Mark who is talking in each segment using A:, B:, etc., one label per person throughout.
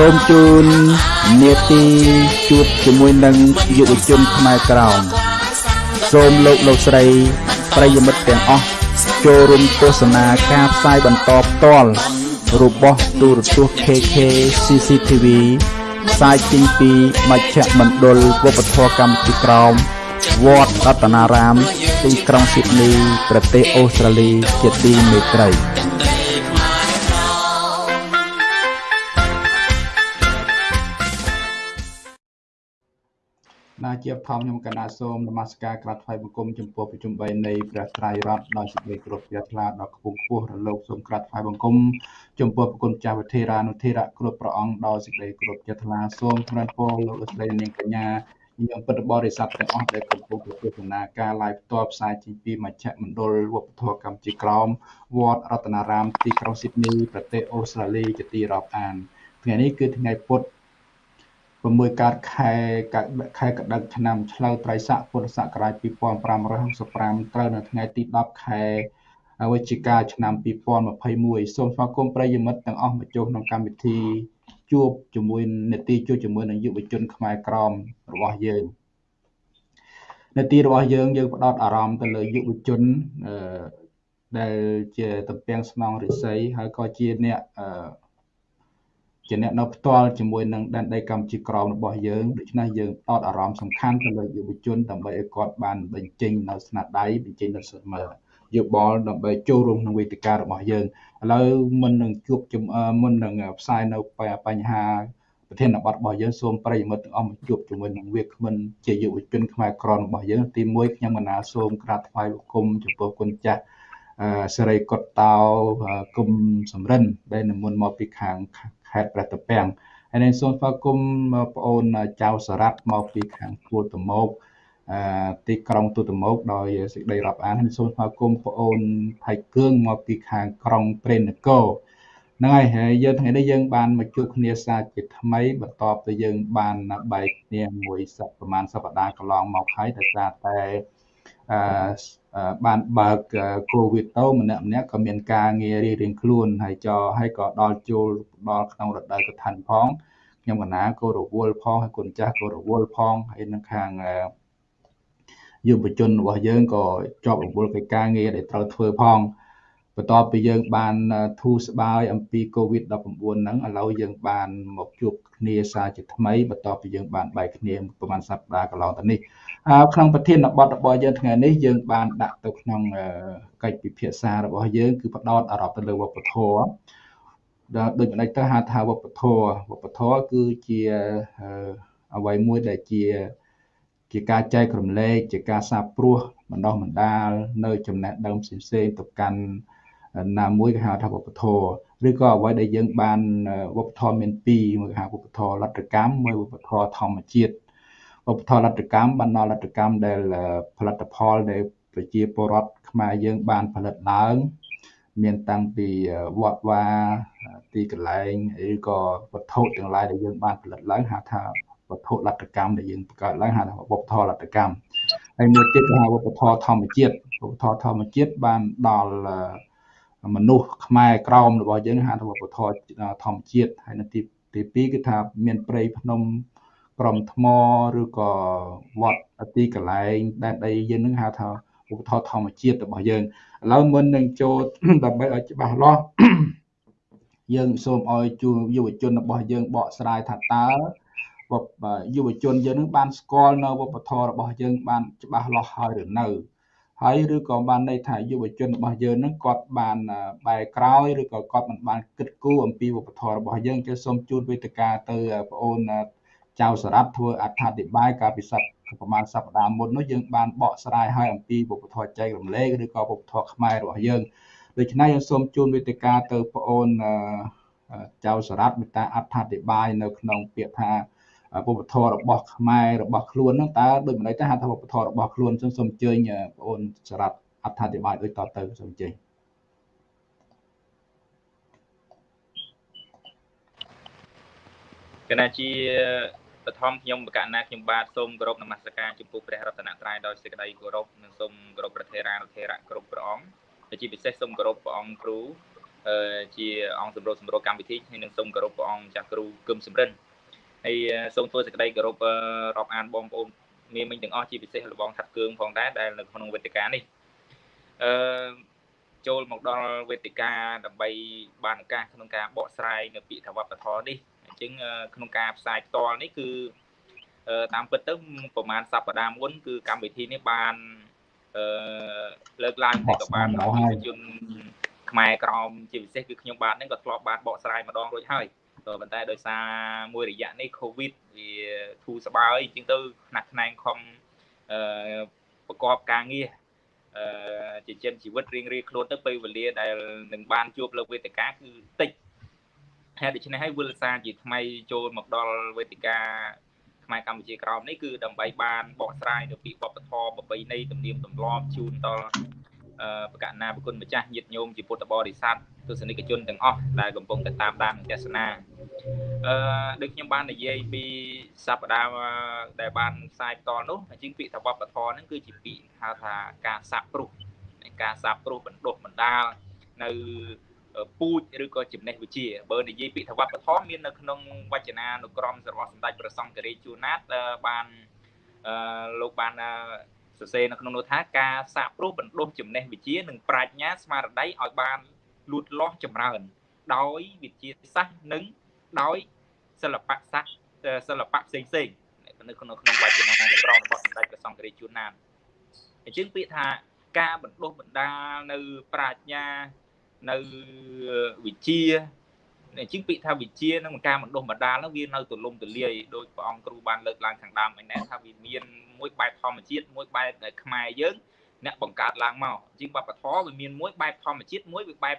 A: សូមជូននេតិជួបជាមួយនឹងយុវជនខ្មែរក្រោមសូមលោកលោកស្រីប្រិយមិត្តទាំងអស់ចូលរួមទស្សនាការផ្សាយបន្តផ្ទាល់របស់ទូរទស្សន៍ KK CCTV ផ្សាយចេញពីមជ្ឈមណ្ឌលវប្បធម៌កម្ពុជាក្រោមវត្តរតនារាមទីក្រុងស៊ីដនីប្រទេសអូស្ត្រាលីជាទីមេត្រី ជាបឋមខ្ញុំកណាសូមនមស្ការក្រាបថ្វាយបង្គំចំពោះប្រជុំ3នៃព្រះត្រៃរតដោយសេចក្តីគោរពជ្រះថ្លាដល់ខ្ពង់ខ្ពស់រលោកសូមក្រាបថ្វាយបង្គំចំពោះប្រគុណចាស់វិធេរានុធេរៈគ្រប់ព្រះអង្គដោយសេចក្តីគោរពជ្រះថ្លាសូមថ្លែងពរលោកលោកស្រីនាងកញ្ញាញោមពុទ្ធបរិស័ទទាំងអស់ដែលកំពុងទទួលដំណើរការ live ផ្ទាល់ផ្សាយចេញពីមជ្ឈមណ្ឌលវប្បធម៌កម្ពុជាក្រោមវត្តរតនារាមទីក្រុងស៊ីដនីប្រទេសអូស្ត្រាលីជាទីរាប់អានថ្ងៃនេះគឺថ្ងៃពុទ្ធ 6កើតខែខែកដិកឆ្នាំឆ្លូវត្រីស័កពុទ្ធសករាជ2565ត្រូវនៅថ្ងៃទី10ខែវិច្ឆិកាឆ្នាំ2021សូមស្វាគមន៍ប្រិយមិត្តទាំងអស់មកចូលក្នុងកម្មវិធីជួបជាមួយនេតិជួបជាមួយនឹងយុវជនខ្មែរក្រមរបស់យើងនេតិរបស់យើងយើងផ្ដោតអារម្មណ៍ទៅលើយុវជនអឺដែលជាតំពាំងស្នងរិស័យហើយក៏ជាអ្នកអឺ ជាអ្នកនៅផ្ទាល់ជាមួយនឹងដែនដីកម្ពុជាក្រមរបស់យើងដូច្នេះយើងផ្ដោតអារម្មណ៍សំខាន់ទៅលើយុវជនដើម្បីឲ្យគាត់បានបញ្ចេញនៅស្នាដៃបញ្ចេញនៅសមត្ថយោបល់ដើម្បីចូលរួមក្នុងវេទិការបស់យើងឥឡូវមុននឹងជួបមុននឹងផ្សាយនៅបញ្ហាប្រធានបទរបស់យើងសូមប្រិយមិត្តទាំងអស់មកជួបជាមួយនឹងវាគ្មិនជាយុវជនខ្មែរក្រមរបស់យើងទី1ខ្ញុំកណាសូមក្រាបថ្វាយបង្គំចំពោះគុណចាស់សេរីកុតតោគុំសំរិនដែលនិមន្តមកពីខាង ខេត្តព្រះត្រពាំងហើយនឹងសូមស្វាគមន៍បងអូនចៅសារ៉ាត់មកពីខាងទួលតមោកទីក្រុងទូតមោកដោយសេចក្តីរាប់អានហើយសូមស្វាគមន៍បងអូនថៃគឿងមកពីខាងក្រុងព្រេនគរហ្នឹងហើយហើយយើងថ្ងៃនេះយើងបានមកជួបគ្នាសាជាថ្មីបន្ទាប់ពីយើងបានបែកគ្នាមួយសប្តាហ៍ប្រហែលសប្តាហ៍កន្លងមកហើយដោយសារតែអឺ បានបើកកូវីដទៅម្នាក់ម្នាក់ក៏មានការងាររៀងៗខ្លួនហើយចហើយក៏ដល់ចូលដល់ក្នុងរដូវកឋិនផងខ្ញុំកណាក៏រវល់ផងហើយគុណចាស់ក៏រវល់ផងហើយនឹងខាងយុវជនរបស់យើងក៏ជាប់រវល់កិច្ចការងារដែលត្រូវធ្វើផង បន្ទាប់ពីយើងបានធូរស្បើយអំពី COVID-19 ហ្នឹងឥឡូវយើងបានមកជួបគ្នាសារជាថ្មីបន្ទាប់ពីយើងបានបែកគ្នាប្រហែលសប្តាហ៍កន្លងទៅនេះក្នុងប្រធានបទរបស់យើងថ្ងៃនេះយើងបានដាក់ទៅក្នុងកិច្ចពិភាក្សារបស់យើងគឺផ្ដោតអារម្មណ៍ទៅលើវប្បធម៌ដែលដូចម្ដេចទៅហៅថាវប្បធម៌វប្បធម៌គឺជាអ្វីមួយដែលជាជាការចែករំលែកជាការសាបព្រោះបណ្ដោះបណ្ដាលនៅចំណេះដឹងផ្សេងៗទៅកាន់ ណាមួយគេហៅថាវប្បធម៌ឬក៏អ្វីដែលយើងបានវប្បធម៌មានពីរមួយគេហៅវប្បធម៌លទ្ធកម្មមួយវប្បធម៌ធម្មជាតិវប្បធម៌លទ្ធកម្មបានដល់លទ្ធកម្មដែលផលិតផលដែលប្រជាពលរដ្ឋខ្មែរយើងបានផលិតឡើង មានតាំងពីវត្តវាទីកន្លែងឬក៏វត្ថុទាំងឡាយដែលយើងបានផលិតឡើងហៅថាវត្ថុលទ្ធកម្មដែលយើងបង្កើតឡើងហៅថាវប្បធម៌លទ្ធកម្មហើយមួយទៀតគេហៅវប្បធម៌ធម្មជាតិវប្បធម៌ធម្មជាតិបានដល់ មនុស្សខ្មែរក្រមរបស់យើងហៅថាវប្បធម៌ធម្មជាតិហើយនៅទីទី2គឺថាមានព្រៃភ្នំក្រំថ្មឬក៏វត្តទីកន្លែងដែនដីយើងនឹងហៅថាឧបធម៌ធម្មជាតិរបស់យើងឥឡូវមុននឹងចូលដើម្បីឲ្យច្បាស់លាស់យើងសូមឲ្យជួយុវជនរបស់យើងបកស្រាយថាតើយុវជនយើងនឹងបានស្គាល់នៅវប្បធម៌របស់យើងបានច្បាស់លាស់ហើយឬនៅ ហើយឬក៏បានន័យថាយុវជនរបស់យើងនឹងគាត់បានបែរក្រោយឬក៏គាត់មិនបានគិតគូរអំពីវប្បធម៌របស់យើងគឺសូមជូនវេទិកាទៅបងអូនចៅសារ៉ាត់ធ្វើអត្ថាធិប្បាយកាលពីសប្តាហ៍ប្រហែលសប្តាហ៍មុននោះយើងបានបកស្រាយឲ្យអំពីវប្បធម៌ចែករំលែកឬក៏វប្បធម៌ខ្មែររបស់យើងដូច្នេះយើងសូមជូនវេទិកាទៅបងអូនចៅសារ៉ាត់មេត្តាអត្ថាធិប្បាយនៅក្នុងពាក្យថា វប្បធម៌របស់ខ្មែររបស់ខ្លួនហ្នឹងតើដូចម្ដេចទៅហៅថាវប្បធម៌របស់ខ្លួនសូមសូមអញ្ជើញបងអូនសារ៉ាត់អត្ថាធិប្បាយដូចតទៅសូមអញ្ជើញ
B: គណៈជាបឋមខ្ញុំបកណាខ្ញុំបាទសូមគោរពនមស្ការចំពោះព្រះរតនត្រ័យដោយសេចក្តីគោរពនិងសូមគោរពព្រះថេរានុថេរៈគ្រប់ព្រះអង្គជាពិសេសសូមគោរពព្រះអង្គគ្រូជាអង្គសម្របសម្រួលកម្មវិធីហើយនឹងសូមគោរពព្រះអង្គចាស់គ្រូគឹមសំរិន ហើយសូមធ្វើសេចក្តីគោរពរាប់អានបងប្អូនមានមិញទាំងអស់ជាពិសេសលបងថាត់គឿងផងដែរដែលនៅក្នុងវេទិកានេះអឺចូលមកដល់វេទិកាដើម្បីបានឱកាសក្នុងការបកស្រាយនៅពាក្យថាវប្បធម៌នេះអញ្ចឹងក្នុងការផ្សាយផ្ទាល់នេះគឺតាមពិតទៅប្រហែលសប្តាហ៍មុនគឺកម្មវិធីនេះបានអឺលើកឡើងតែក៏បានប្រជាជនខ្មែរក្រមជាពិសេសគឺខ្ញុំបាទហ្នឹងក៏ធ្លាប់បានបកស្រាយម្ដងរួចហើយ ក៏ប៉ុន្តែដោយសារមួយរយៈនេះ Covid វាធូរស្បើយជាងទៅខ្នះខ្នែងខំអឺប្រកបការងារអឺជាចិនជីវិតរៀងរៀងខ្លួនទៅពេលវេលាដែលនឹងបានជួបលើវេទិកាគឺតិចហើយដូច្នេះហើយវិលសាជាថ្មីចូលមកដល់វេទិកាខ្មែរកម្ពុជាក្រោមនេះគឺដើម្បីបានបកស្រាយនៅពីបបធម៌ប្របីនៃទំនៀមទម្លាប់ជូនដល់ បកណាបគុណម្ចាស់ញាតិញោមជាពុទ្ធបរិស័ទទស្សនិកជនទាំងអស់ដែលកំពុងតែតាមដានទស្សនាអឺដូចខ្ញុំបាននិយាយពីសប្តាហ៍ដែលបានផ្សាយផ្ទាល់នោះជាងពាក្យថាវប្បធម៌ហ្នឹងគឺជាពាក្យហៅថាការសាប់ព្រោះការសាប់ព្រោះបណ្ដុះបណ្ដាលនៅពូជឬក៏ចំណេះវិជ្ជាបើនិយាយពាក្យថាវប្បធម៌មាននៅក្នុងវចនានុក្រមរបស់សម្ដេចព្រះសង្ឃរាជជួនណាតបានអឺលោកបាន សរសេរនៅក្នុងនោះថាការសាកព្រោះបណ្ដុះចំណេះវិជ្ជានិងប្រាជ្ញាស្មារតីឲ្យបានលូតលាស់ចម្រើន ដោយវិទ្យាសាស្ត្រនិងដោយសិល្បៈសាស្ត្រសិល្បៈផ្សេងផ្សេងនៅក្នុងក្នុងវចនានុក្រមរបស់សម្ដេចព្រះសង្ឃរាជជួនណាតអញ្ចឹងពាក្យថាការបណ្ដុះបណ្ដាលនៅប្រាជ្ញានៅវិជាអ ញ្ចឹងពាក្យថាវិជានិងការបណ្ដុះបណ្ដាលហ្នឹងវានៅទលំទលាយដោយព្រះអង្គគ្រូបានលើកឡើងខាងដើមឯណែថាវាមានមួយបែបធម្មជាតិមួយបែបខ្មែរយើងអ្នកបង្កើតឡើងមកជាងវប្បធម៌វាមានមួយបែបធម្មជាតិមួយវាបែប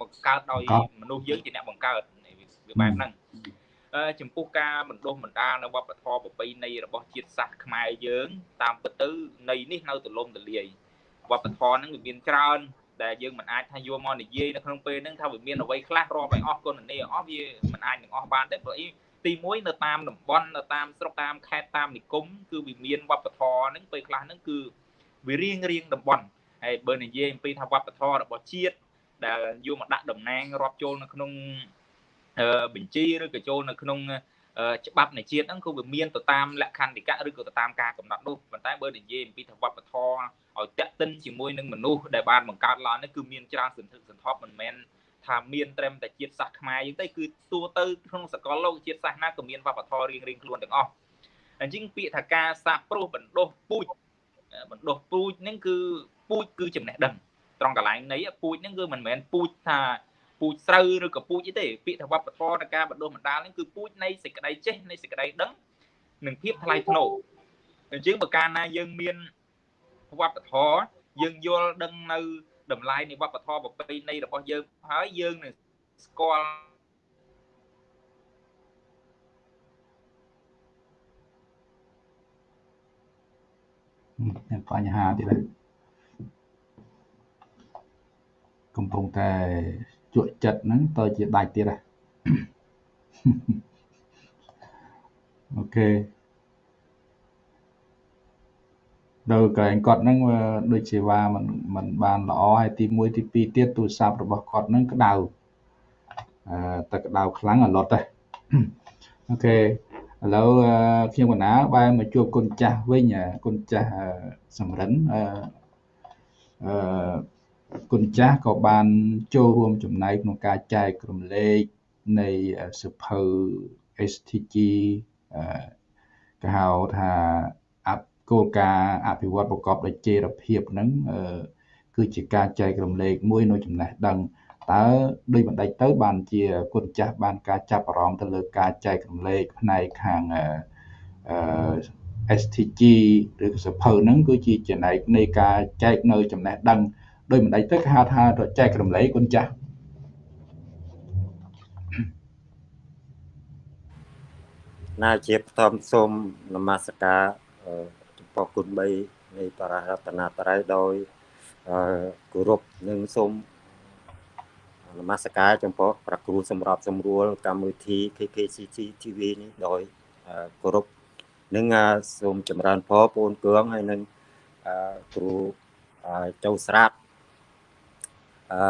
B: បង្កើតដោយមនុស្សយើងជាអ្នកបង្កើតវាបែបហ្នឹងចំពោះការបណ្ដុះបណ្ដាលនៅវប្បធម៌ប្រពៃណីរបស់ជាតិសាសន៍ខ្មែរយើង តាមពិតទៅនៃនេះនៅទលំទលាយវប្បធម៌ហ្នឹងវាមានច្រើន ដែលយើងមិនអាចថាយកមកនិយាយនៅក្នុងពេលហ្នឹងថាវាមានអ្វីខ្លះរាប់ឲ្យអស់គុណនីអស់វាមិនអាចនឹងអស់បានទេព្រោះអីទី1នៅតាមតំបន់នៅតាមស្រុកតាមខេត្តតាមនិគមគឺវាមានវប្បធម៌ហ្នឹងពេលខ្លះហ្នឹងគឺវារៀងរៀងតំបន់ហើយបើនិយាយអំពីថាវប្បធម៌របស់ជាតិដែលយកមកដាក់តំណាងរាប់ចូលនៅក្នុងបញ្ជីឬក៏ចូលនៅក្នុង ច្បាប់នៃជាតិហ្នឹងគឺវាមានទៅតាមលក្ខន្តិកៈឬក៏ទៅតាមការកំណត់នោះប៉ុន្តែបើនិយាយអំពីថាវប្បធម៌ឲ្យតាក់ទិនជាមួយនឹងមនុស្សដែលបានបង្កើតឡើងនេះគឺមានច្រើនសន្ធឹកសន្ធាប់មិនមែនថាមានត្រឹមតែជាតិសាសន៍ខ្មែរយើងទេគឺទូទៅក្នុងសកលលោកជាតិសាសន៍ណាក៏មានវប្បធម៌រៀងរៀងខ្លួនទាំងអស់អញ្ចឹងពាក្យថាការសាបព្រោះបណ្ដុះពូជបណ្ដុះពូជហ្នឹងគឺពូជគឺចំណេះដឹងត្រង់កន្លែងនៃពូជហ្នឹងគឺមិនមែនពូជថា ពូជស្រូវឬក៏ពូជអីទេពាក្យថាវប្បធម៌នៃការបណ្ដុះបណ្ដាលហ្នឹងគឺពូជនៃសេចក្តីចេះនៃសេចក្តីដឹងនិងភាពថ្លៃថ្នូរអញ្ចឹងបើកាលណាយើងមានវប្បធម៌យើងយល់ដឹងនៅតម្លៃនៃវប្បធម៌ប្រពៃណីរបស់យើងហើយយើងនឹងស្គាល់
A: មានបញ្ហាទៀតហើយកំពុងតែ ជក់ចិត្តហ្នឹងទៅជាដាច់ទៀតហ៎អូខេដល់កែងគាត់ហ្នឹងដូចជាว่ามันมันបានល្អហើយទី1ទី2ទៀតទូរស័ព្ទរបស់គាត់ហ្នឹងក្តៅអឺតែក្តៅខ្លាំងអលត់ទេអូខេឥឡូវខ្ញុំកណាបែរមកជួបគុណចាស់វិញគុណចាស់សំរិនអឺអឺ គុណចាស់ក៏បានចូលរួមចំណែកក្នុងការចែករំលែកនៃសិភៅ STG អឺគេហៅថាគោលការណ៍អភិវឌ្ឍប្រកបដោយចីរភាពហ្នឹងគឺជាការចែករំលែកមួយនៅចំណេះដឹងតើដោយបណ្ដេចទៅបានជាគុណចាស់បានការចាប់អារម្មណ៍ទៅលើការចែករំលែកផ្នែកខាងអឺ STG ឬក៏សភៅហ្នឹងគឺជាចំណែកនៃការចែកនៅចំណេះដឹង ដោយបណ្ដេចទៅគេហៅថាចែករំលែកគុណចាស់
C: ណាជាបឋមសូមនមស្ការពោះគុណ3នៃបររតនត្រ័យដោយគោរពនិងសូមនមស្ការចំពោះប្រគ្រូសម្រាប់សម្រួលកម្មវិធី KKCC TV នេះដោយគោរពនិងសូមចម្រើនពរបងគឿងហើយនឹងគ្រូចូលស្រាប់ អឺ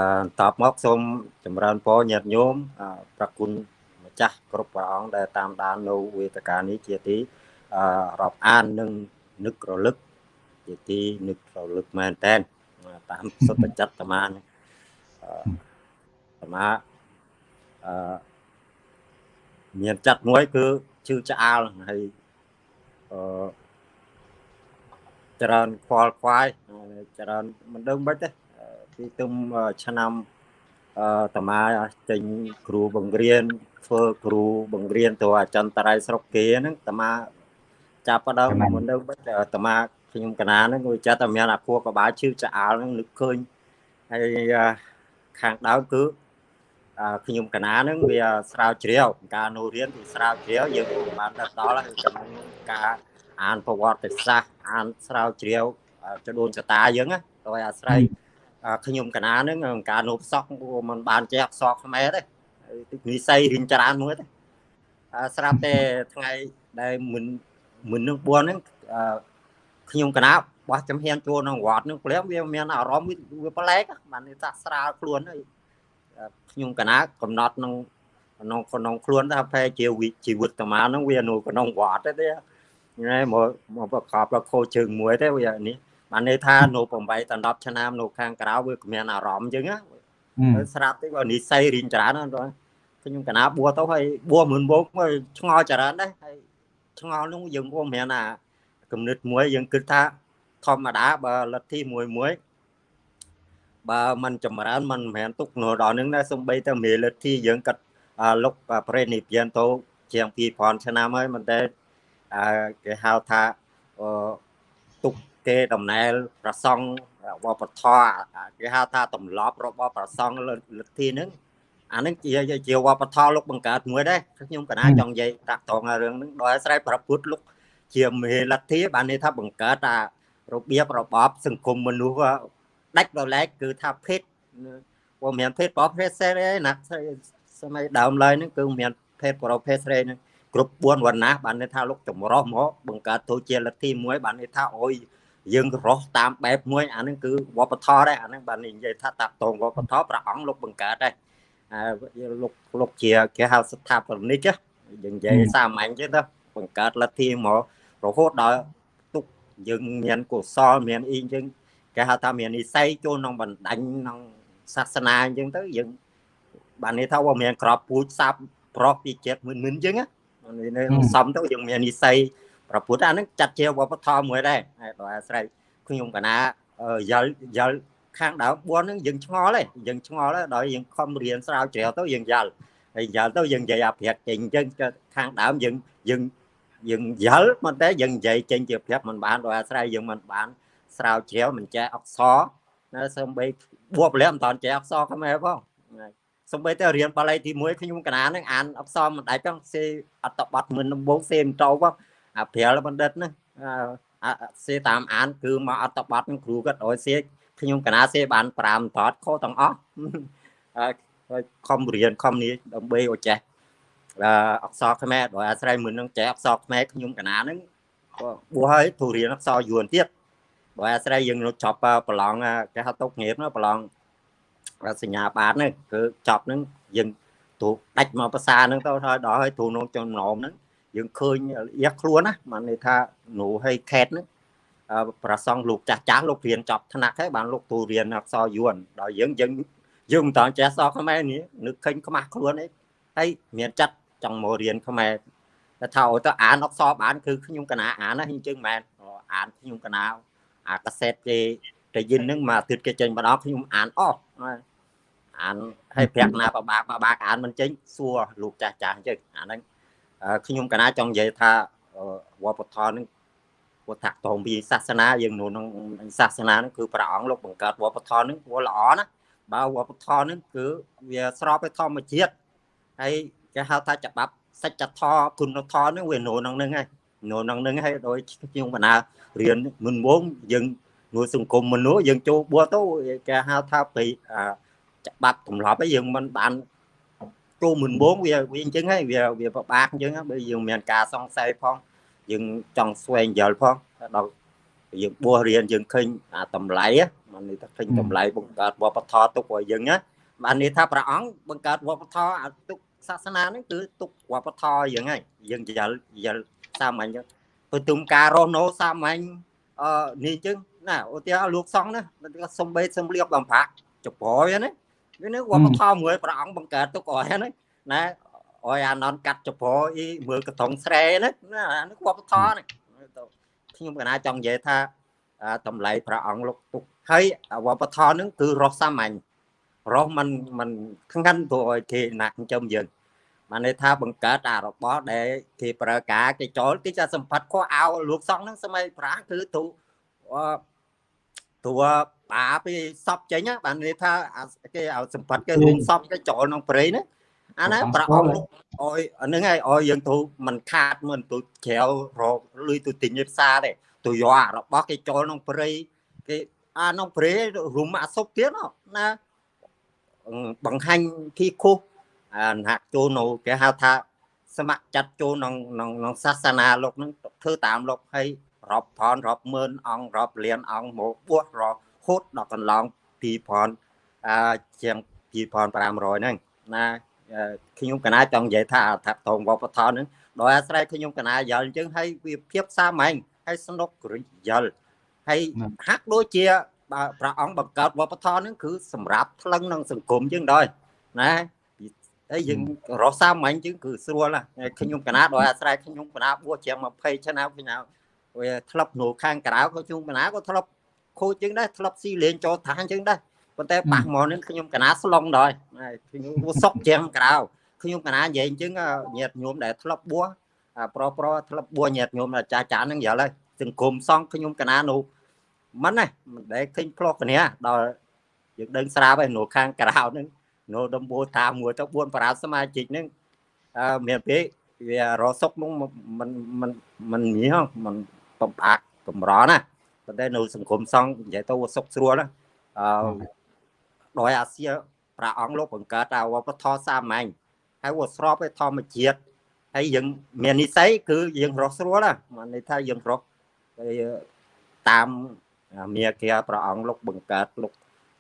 C: តបមកសូមចម្រើនពរញាតិញោមប្រគុណម្ចាស់គ្រប់ព្រះអង្គដែលតាមដាននៅវេទិកានេះជាទីអឺរាប់អាននិងនឹករលឹកជាទីនឹករលឹកមែនតែនតាមសុទ្ធចិត្តអាត្មាអាត្មាអឺមានចិត្តមួយគឺជឿឆ្អាលហើយអឺច្រើនខ្វល់ខ្វាយច្រើនមិនដឹងមិនទេ ពីទុំឆ្នាំអឺតាមាចេញគ្រូបង្រៀនធ្វើគ្រូបង្រៀនទៅអចិន្ត្រៃយ៍ស្រុកគេហ្នឹងតាមាចាប់ផ្ដើមមិនដឹងមិនតាមាខ្ញុំកណាហ្នឹងវាចាត់តែមានអាខួរក្បាលឈឺឆ្អាលហ្នឹងនឹកឃើញហើយខាងដើមគឺខ្ញុំកណាហ្នឹងវាស្រាវជ្រាវការនៅរៀនវាស្រាវជ្រាវយើងបានដល់ដល់ក្នុងការអានប្រវត្តិសាស្ត្រអានស្រាវជ្រាវចដូនចតាយើងណាដោយអាស្រ័យ ខ្ញុំកណាហ្នឹងការនោបសក់มันបានចេះអក្សរខ្មែរទេនិស័យរៀនច្រើនមួយទេស្រាប់តែថ្ងៃដែលមិនមិននឹង4ហ្នឹងខ្ញុំកណាបោះចំហៀនចូលក្នុងវត្តហ្នឹងព្រមវាមានអារម្មណ៍វាប្លែកបានថាស្រាលខ្លួនហើយខ្ញុំកណាកំណត់ក្នុងក្នុងក្នុងខ្លួនថាប្រហែលជាជីវិតតាមាហ្នឹងវានៅក្នុងវត្តទេណែមកមកប្រកបដល់ខោជើងមួយទេវានេះ បានន័យថានៅ8ដល់10ឆ្នាំនៅខាងក្រៅវាគ្មានអារម្មណ៍អញ្ចឹងណាស្រាប់ទេបើនិស័យរៀនច្រើនណាស់ខ្ញុំកណាបួទៅហើយបួមិនបោកមកឆ្ងល់ច្រើនដែរហើយឆ្ងល់នោះយើងក៏មានអាគំនិតមួយយើងគិតថាធម្មតាបើលទ្ធិមួយមួយបើมันចម្រើនมันមិនមែនទុកនៅដល់នឹងដែរសំបីតែមេលទ្ធិយើងកាត់លុកប្រេនិព្យានទៅជាង2000ឆ្នាំហើយមិនតែគេហៅថាទុក គេដំណែលប្រសង់វប្បធម៌គេហៅថាទម្លាប់របស់ប្រសង់លទ្ធិហ្នឹងអានឹងជាជាវប្បធម៌លោកបង្កើតមួយដែរខ្ញុំកណាចង់និយាយតាក់ទងរឿងហ្នឹងដោយអាស្រ័យប្រពុតលោកជាមេលទ្ធិបានន័យថាបង្កើតអារបៀបរបបសង្គមមនុស្សដាច់ដោយឡែកគឺថាភេទព្រោះមានភេទប្រុសភេទស្រីណាសម័យដើមឡើយហ្នឹងគឺមានភេទប្រុសភេទស្រីហ្នឹងគ្រប់4វណ្ណៈបានន័យថាលោកចម្រោះមកបង្កើតទៅជាលទ្ធិមួយបានន័យថាអូយ យើងរស់តាមបែបមួយអាហ្នឹងគឺវប្បធម៌ដែរអាហ្នឹងបាននិយាយថាតាក់តងវប្បធម៌ព្រះអង្គលោកបង្កើតដែរលោកលោកជាគេហៅស្ថាបនិកយើងនិយាយសាមញ្ញទេទៅបង្កើតលទ្ធិមករហូតដល់ទុកយើងមានកុសលមានអីអញ្ចឹងគេហៅថាមាននិស័យចូលក្នុងបណ្ដាញក្នុងសាសនាអញ្ចឹងទៅយើងបានន័យថាว่าមានក្របពូជសាប់ប្រុសពីចិត្តមិនមិនអញ្ចឹងណាសំទៅយើងមាននិស័យ ប្រពុតអាហ្នឹងចាត់ជាវប្បធម៌មួយដែរដោយអាស្រ័យខ្ញុំកណាយល់យល់ខាងដើម4ហ្នឹងយើងឆ្ងល់ទេយើងឆ្ងល់ដល់យើងខំរៀនស្រាវជ្រាវទៅយើងយល់ហើយយល់ទៅយើងនិយាយអាប្រាប់ចេញអញ្ចឹងខាងដើមយើងយើងយើងយល់មិនតែយើងនិយាយចេញជាប្រាប់មិនបានដោយអាស្រ័យយើងមិនបានស្រាវជ្រាវមិនចេះអក្សរណាសូម្បីបួបលាក់មិនតាន់ចេះអក្សរខ្មែរផងសូម្បីតែរៀនបាលីទី1ខ្ញុំកណានឹងអានអក្សរមិនដាច់ផងសេអត្តបទមិនដំបូងសេមិនតោផង អាព្រាលបណ្ឌិតណាសេតាមអាន គឺមកអត្តបទនឹងគ្រូគាត់ឲ្យសេខ្ញុំកណាសេបាន5តតខុសទាំងអស់ហើយខំរៀនខំនេះដើម្បីឲ្យចេះអក្សរខ្មែរដោយអាស្រ័យមួយនឹងចេះអក្សរខ្មែរខ្ញុំកណានឹងក៏បួសហើយទូរៀនអក្សរយួនទៀតបើអាស្រ័យយើងចប់ប្រឡងគេហៅទុកងារប្រឡងសញ្ញាបានហ្នឹងគឺចប់ហ្នឹងយើងទូដាច់មកភាសាហ្នឹងទៅហើយដល់ហើយទូក្នុងចំណោមហ្នឹង យើងឃើញអៀខ្លួនណាបានន័យថានូហើយខេតហ្នឹងប្រសងលោកចាស់ចាស់លោករៀនចប់ថ្នាក់ហើយបានលោកទូរៀនអក្សរយួនដល់យើងយើងយើងមិនតន់ចេះអក្សរខ្មែរនេះនឹកឃើញខ្មាស់ខ្លួនអីហើយមានចិត្តចង់មករៀនខ្មែរតែថាឲ្យទៅអានអក្សរបានគឺខ្ញុំកណាអានណាអញ្ចឹងមែនអានខ្ញុំកណាអាកាសែតគេតែយិនហ្នឹងមួយអាទិត្យគេចេញម្ដងខ្ញុំអានអស់អានហើយប្រាក់ណាបបាក់បបាក់អានមិនចេញសួរលោកចាស់ចាស់អញ្ចឹងអាហ្នឹង ខ្ញុំកណាចង់និយាយថាវប្បធម៌ហ្នឹងពុទ្ធតងពីសាសនាយើងនៅក្នុងសាសនាហ្នឹងគឺព្រះអង្គលោកបង្កើតវប្បធម៌ហ្នឹងវាល្អណាបើវប្បធម៌ហ្នឹងគឺវាស្របទៅធម្មជាតិហើយគេហៅថាច្បាប់សច្ចធម៌គុណធម៌ហ្នឹងវានៅក្នុងហ្នឹងហើយនៅក្នុងហ្នឹងហើយដោយខ្ញុំបណ្ណារៀនមុនវងយើងនៅសង្គមមនុស្សយើងចូលបួសទៅគេហៅថាពីច្បាប់ទម្លាប់ ấy យើងមិនបាន ចូលមុនវងវាវាអញ្ចឹងហើយវាវាពិបាកអញ្ចឹងបើយើងមានការសង្ស័យផងយើងចង់ស្វែងយល់ផងដល់យើងបួសរៀនយើងឃើញអាតម្លៃបាននេះថាឃើញតម្លៃបង្កើតវប្បធម៌ទុកឲ្យយើងណាបាននេះថាព្រះអង្គបង្កើតវប្បធម៌ទុកសាសនាហ្នឹងគឺទុកវប្បធម៌យើងហើយយើងយល់យល់សាមញ្ញចឹងព្រទុំការរស់នៅសាមញ្ញអឺនេះចឹងណាឧទាហរណ៍លោកសង្ឃណាសំបីសំលៀបបំប្រាក់ចប្រយណា វានេះវប្បធម៌មួយព្រះអង្គបង្កើតទុកឲ្យណាណាអយអាននកាត់ចប្រអីមើលកត្រង់ស្រែណាអានេះវប្បធម៌នេះខ្ញុំកណាចង់និយាយថាតម្លៃព្រះអង្គលោកទុកហើយវប្បធម៌ហ្នឹងគឺរស់សាមញ្ញរស់มันมันខ្ងាត់ព្រោះឲ្យគេណាក់ចិញ្ចឹមយើងបានន័យថាបង្កើតអារបស់ដែលគេប្រើការគេចូលគេจะសម្ផាត់ខោអោលោកសង្ឃហ្នឹងសម័យប្រាគឺទូ ទូបាពីសពចេញបានន័យថាគេឲ្យសម្ផាត់គេរួមសពគេចូលក្នុងព្រៃណាអាណាប្រអប់លោកអយហ្នឹងហើយអយយើងទៅមិនខាតមិនទៅក្រៅរកលុយទៅទិញឯផ្សារទេទៅយកអារបស់គេចូលក្នុងព្រៃគេអាក្នុងព្រៃរួមអាសុបទៀតណាបង្ហាញគីខុសអាណាក់ចូលនៅគេហៅថា ស្ម័គ្រចិត្តចូលក្នុងក្នុងសាសនាលោកនឹងធ្វើតាមលោកហើយ រាប់ផនរាប់ម៉ឺនអង្គរាប់លានអង្គមកបួសរហូតដល់កន្លង2000អាជាង2500ហ្នឹងណាខ្ញុំកណាចង់និយាយថាថាតងវប្បធម៌ហ្នឹងដោយអាស្រ័យខ្ញុំកណាយល់អញ្ចឹងហើយវាភាពសាមញ្ញហើយស្នុកយល់ហើយហាក់ដូចជាព្រះអង្គបង្កើតវប្បធម៌ហ្នឹងគឺសម្រាប់ថ្លឹងនឹងសង្គមយើងដែរណាហើយយើងរស់សាមញ្ញជាងគឺស្រួលណាខ្ញុំកណាដោយអាស្រ័យខ្ញុំកណាបួសជាង20ឆ្នាំខ្ញុំ វាធ្លាប់នៅខាងក្រៅក៏ខ្ញុំកណាក៏ធ្លាប់ខូចជាងដែរធ្លាប់ស៊ីលេងចូលឋានជាងដែរប៉ុន្តែប៉ះមកនេះខ្ញុំកណាស្លុងដែរខ្ញុំសុកជាងក្រៅខ្ញុំកណានិយាយអញ្ចឹងញាតញោមដែលធ្លាប់បួសប្រុសប្រុសធ្លាប់បួសញាតញោមចាស់ចាស់ហ្នឹងយល់ហើយសង្គមសងខ្ញុំកណានោះមិនណាមិនដែលឃើញផ្លោះគ្នាដល់យើងដឹងស្រាប់ហើយនៅខាងក្រៅហ្នឹងនៅដំបូលតាមមួយទៅ4ប្រាសមាជិកហ្នឹងអឺមានពេកវារសុកនោះមិនមិនមិនញីហ៎មិន បំអាក់កម្រណាប៉ុន្តែនៅសង្គមសង្ឃនិយាយទៅសុកស្រួលណាអឺដោយអាសៀព្រះអង្គលោកបង្កើតអាវប្បធម៌សាមញ្ញហើយវាស្រប với ធម្មជាតិហើយយើងមាននិស័យគឺយើងរស់ស្រួលណាមានន័យថាយើងរស់តាមមាគាព្រះអង្គលោកបង្កើតលោក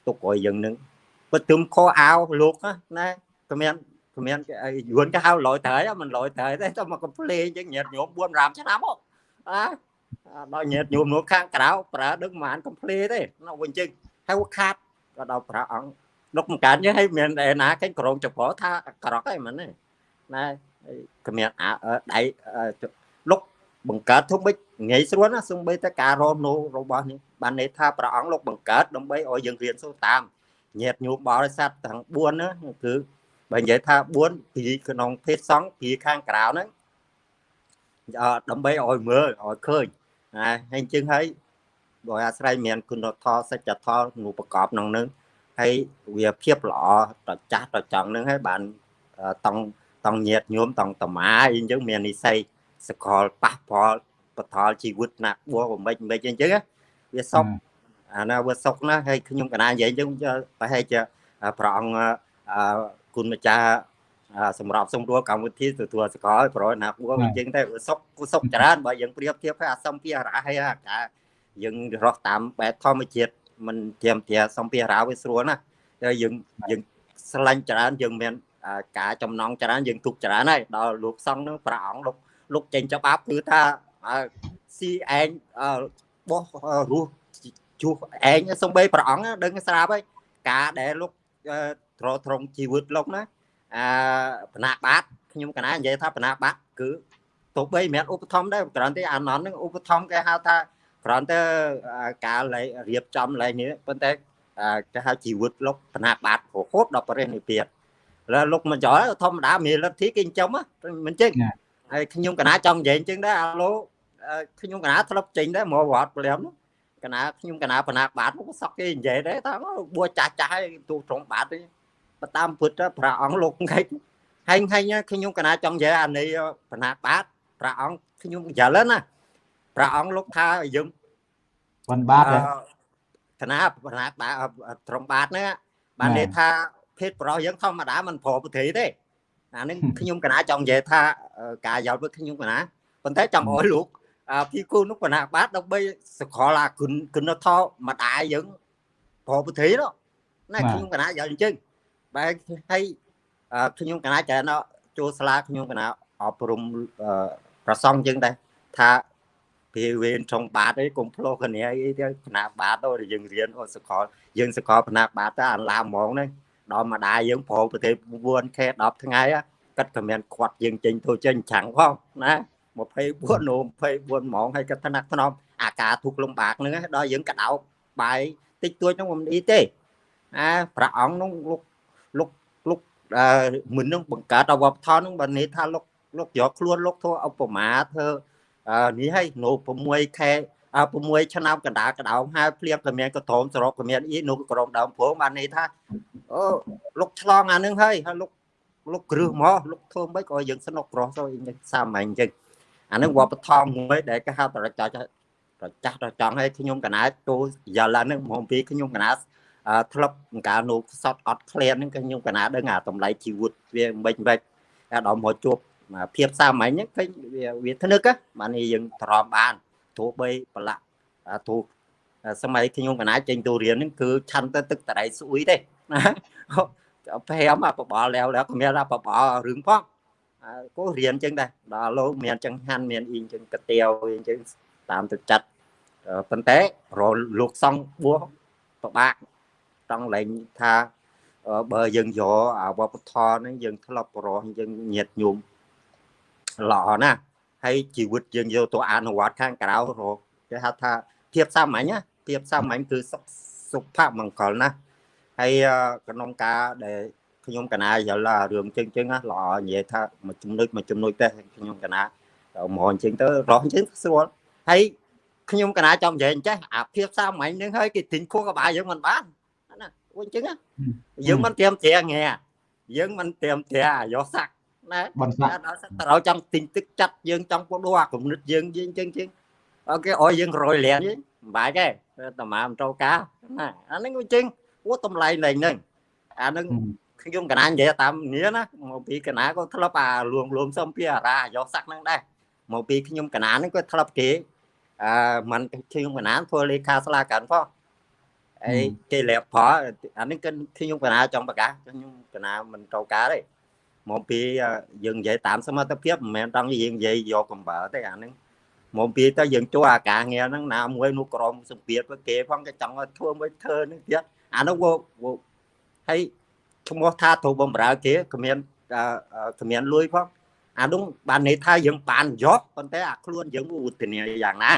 C: ទុកឲ្យយើងនឹងបើទឹមខោអាវលោកណាគ្មានគ្មានយួនគេហៅលយត្រូវមិនលយត្រូវទេតែមកកំ pl េអញ្ចឹងញាតញោម4 5ឆ្នាំមកអា ដល់ញាតញោមនោះខាងក្រៅប្រើដឹងប្រហែលកំ pl េទេនៅវិញចឹងហើយខាតក៏ដល់ប្រាអង្គលោកបង្កើតយើងឲ្យមានឯណាគេក្រងចប្រថាក្រក់ហ្នឹងមិនទេណាគ្មានអាដៃលោកបង្កើតធំបិចងាយស្រួលណាសំបីតែការរស់នៅរបស់នេះបានន័យថាព្រះអង្គលោកបង្កើតដើម្បីឲ្យយើងរៀនសូត្រតាមញាតញោមបរិស័ទទាំង4ណាគឺបើនិយាយថា4ពីក្នុងភេទសង្ឃពីខាងក្រៅហ្នឹង ដើម្បីឲ្យមើលឲ្យឃើញណាហើយអញ្ចឹងហើយដោយអាស្រ័យមានគុណធម៌សច្ចធម៌នោះប្រកបក្នុងនឹងហើយវាភាពល្អតចាស់តចង់នឹងហើយបានតង់តង់ញាតញោមតង់តមាអីអញ្ចឹងមាននិស័យសកលប៉ះពាល់បថលជីវិតណាបួសមិនមិនអញ្ចឹងវាសុខអាណាវាសុខណាហើយខ្ញុំកណានិយាយអញ្ចឹងប្រហែលជាព្រះអង្គគុណម្ចាស់ សម្រាប់សម្រួលកម្មវិធីទទួលសកលប្រយណាបួសអញ្ចឹងតែសុខសុខច្រើនបើយើងប្រៀបធៀបឲ្យអាសំភារៈហើយអាការយើងរស់តាមបែបធម្មជាតិមិនធៀមធាសំភារៈវាស្រួលណាតែយើងយើងស្រឡាញ់ច្រើនយើងមានការចំណងច្រើនយើងទុកច្រើនហើយដល់លោកសង្ឃនឹងព្រះអង្គលោកលោកចេញច្បាប់គឺថាស៊ីឯងបោះរស់ជួសឯងសំបីព្រះអង្គដឹងស្រាប់ហើយការដែលលោកត្រត្រង់ជីវិតលោកណា អឺបណ្ណាបាតខ្ញុំកណានិយាយថាបណ្ណាបាតគឺទោះបីមិនឧបត្ថម្ភដែរគ្រាន់តែអាណននឹងឧបត្ថម្ភគេហៅថាគ្រាន់តែការរៀបចំឡើងនេះប៉ុន្តែគេហៅជីវិតលោកបណ្ណាបាតរហូតដល់ប្រទេសនេះទៀតលើលោកមកចោលធម្មតាមានលទ្ធិគេចិញ្ចឹមមិនចឹងហើយខ្ញុំកណាចង់និយាយចឹងដែរអាឡូខ្ញុំកណាធ្លាប់ចេញដែរមកវត្តព្រលឹមកណាខ្ញុំកណាបណ្ណាបាតមកសក់គេនិយាយដែរថាបួចាស់ចាស់ឲ្យទូត្រង់បាតទេ តាមពុទ្ធព្រះអង្គលោកហែងហែងហែងខ្ញុំកណាចង់និយាយអានេះបណាបាតព្រះអង្គខ្ញុំយល់ណាព្រះអង្គលោកថាយើង
A: បានបាត
C: កណាបណាបាតត្រង់បាតហ្នឹងបានន័យថាភេទប្រុសយើងធម្មតាមិនប្រពុទ្រីទេអានឹងខ្ញុំកណាចង់និយាយថាការយល់ với ខ្ញុំកណាប៉ុន្តែចង់ឲ្យលោកពីគូនោះបណ្ណាបាតដើម្បីសកលអាគុណគុណធម៌ម្ដាយយើងប្រពធិនោះណាខ្ញុំកណាយ៉ាងអញ្ចឹង បែរហើយខ្ញុំកណាច្រើនចូលសាលាខ្ញុំកណាអប់រំប្រសងអញ្ចឹងដែរថាពេលវេន trong បាតអីកុំផ្លោះគ្នាអីទៅផ្នែកបាតទៅយើងរៀនអូសកលយើងសកលផ្នែកបាតទៅអាឡាហ្មងហ្នឹងដល់ម្ដាយយើងប្រប្រទេស 4K 10ថ្ងៃកាត់ក៏មានខាត់យើងចេញទៅចេញចាំងផងណា24នោ24ម៉ោងហើយកាត់ថ្នាក់ថ្នមអាការទុកលំបាកហ្នឹងដល់យើងកដោបបាយតិចតួចហ្នឹងមិនអីទេអាព្រះអង្គនោះលោក លោកលោកមិននឹងបង្កើតអវបធនហ្នឹងបើនេះថាលោកលោកយកខ្លួនលោកធ្វើឧបមាធ្វើនេះហើយនៅ6ខែ6ឆ្នាំកណ្ដាលកដោមហើយភ្លៀងក៏មានកត្រោមសរុបក៏មានអីនៅក្រមដើមព្រោងបាននេះថាអូលោកឆ្លងអានឹងហើយហើយលោកលោកគ្រឹះមកលោកធ្វើមិនក៏យើងស្នុកក្រោះទៅសាមញ្ញអញ្ចឹងអានឹងវប្បធម៌មួយដែលគេហៅតរចាស់ប្រចាស់ដល់ចង់ឲ្យខ្ញុំកណាទូយ៉ាឡានឹងមកពីខ្ញុំកណា ធ្លាប់កាលនោះសតអត់ក្លៀនហ្នឹងខ្ញុំកណាដឹងអាតម្លៃជីវិតវាមិនមិនដល់មកជួបភាពសាមញ្ញហ្នឹងឃើញវាវាធ្នឹកបានយើងទ្រាំបានទោះបីប្រឡាក់ទោះសម័យខ្ញុំកណាចេញទៅរៀនហ្នឹងគឺឆាន់ទៅទឹកតរៃស្អុយទេណា5អាបបល់แล้วแล้วគ្មានអាបបល់រឿងផងក៏រៀនចឹងដែរដល់លោកមានចង្ហាន់មានអ៊ីងចឹងកាទៀវអីចឹងតាមទឹកចិត្តប៉ុន្តែរលោកសង់បួសប្របាក់ ចង់លែងថាបើយើងយកអាវប្បធម៌ហ្នឹងយើងធ្លាប់រស់យើងញាតញោមល្អណាស់ហើយជីវិតយើងយកទៅអនុវត្តខាងក្រៅរកគេហៅថាភាពសាមញ្ញភាពសាមញ្ញគឺសុខសុភមង្គលណាស់ហើយក្នុងការដែលខ្ញុំកណាយល់រឿងចឹងចឹងល្អនិយាយថាមួយចំណុចមួយចំណុចទេខ្ញុំកណាមកអញ្ចឹងទៅរស់អញ្ចឹងស្រួលហើយខ្ញុំកណាចង់និយាយអញ្ចេះអាភាពសាមញ្ញនឹងហើយគេទិញខួរក្បាលយើងមិនបានណា អញ្ចឹងយើងមិនត្រៀមត្រាងាយើងមិនត្រៀមត្រាយកសាក់ណា
A: បន្សាក់
C: ដល់ត្រូវចង់ទិញទឹកចាត់យើងចង់ពោះដូរអាគំនិតយើងយើងចឹងចឹងអូខេអោយយើងរយលៀនមិនបាច់ទេតាម៉ាមិនត្រូវការណាអាហ្នឹងអញ្ចឹងអូតម្លៃលែងហ្នឹងអាហ្នឹងខ្ញុំកណានិយាយតាមនេះណាមកពីកណាក៏ធ្លាប់អាលួងលួមសំពីអារាយកសាក់ហ្នឹងដែរមកពីខ្ញុំកណាហ្នឹងក៏ធ្លាប់គេអឺមិនខ្ញុំកណាធ្វើលេខាស្លាកាន់ផង អីគេលាបផលអានេះគឺខ្ញុំកណាចង់ប្រកាសខ្ញុំកណាមិនត្រូវការទេមកពីយើងនិយាយតាមសមត្ថភាពមិនមែនដល់យើងនិយាយយកកំបើទេអាហ្នឹងមកពីទៅយើងជួអាការងារហ្នឹងណាមួយនោះក្រមសម្ពាធគេផងគេចង់ឲ្យធ្វើមួយធ្វើហ្នឹងទៀតអានោះហើយឈ្មោះថាត្រូវបំរើគេគ្មានគ្មានលួយផងអានោះបានន័យថាយើងបានយកប៉ុន្តែអាខ្លួនយើងឧទានាយ៉ាងណា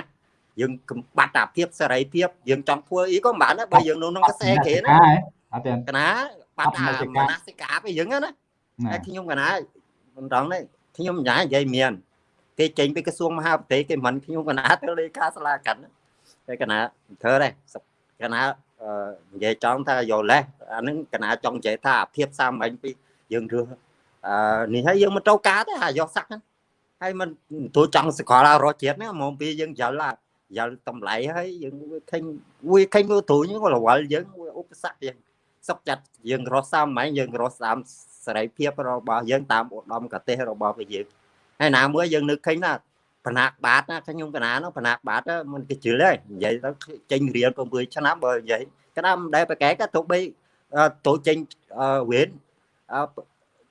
C: យើងកំបាត់អាភាពសេរីភាពយើងចង់ធ្វើអីក៏មិនបានដែរបើយើងនៅក្នុងកសែគេណា
A: អត់ទេ
C: កណាបាត់អាមនសិកាពីយើងណាតែខ្ញុំកណាមិនដឹងទេខ្ញុំញ៉ានិយាយមានគេចេញពីក្រសួងមហាផ្ទៃគេមិនខ្ញុំកណាទៅលេខាសាលាកិនតែកណាធ្វើដែរកណានិយាយចង់ថាយកលេសអានឹងកណាចង់និយាយថាភាពសាមញ្ញពីយើងរើសអឺនេះហើយយើងមិនត្រូវការទេអាយកសាក់ហ្នឹងហើយមិនទូចង់សកលរកជាតិហ្នឹងមកពីយើងយល់ យល់តម្លៃហើយយើងវាឃើញវាឃើញវាទូយើងក៏រវល់យើងវាឧបសគ្គយើងសុកចិត្តយើងរស់សាមញ្ញយើងរស់តាមសេរីភាពរបស់យើងតាមឧត្តមកទេសរបស់យើងហើយណាមួយយើងនឹកឃើញណាបណាក់បាតណាខ្ញុំកណានោះបណាក់បាតមិនគេជិលទេនិយាយទៅចេញរៀន7ឆ្នាំបើនិយាយកណាមិនដែលប្រកែកទៅបីទៅចេញវេន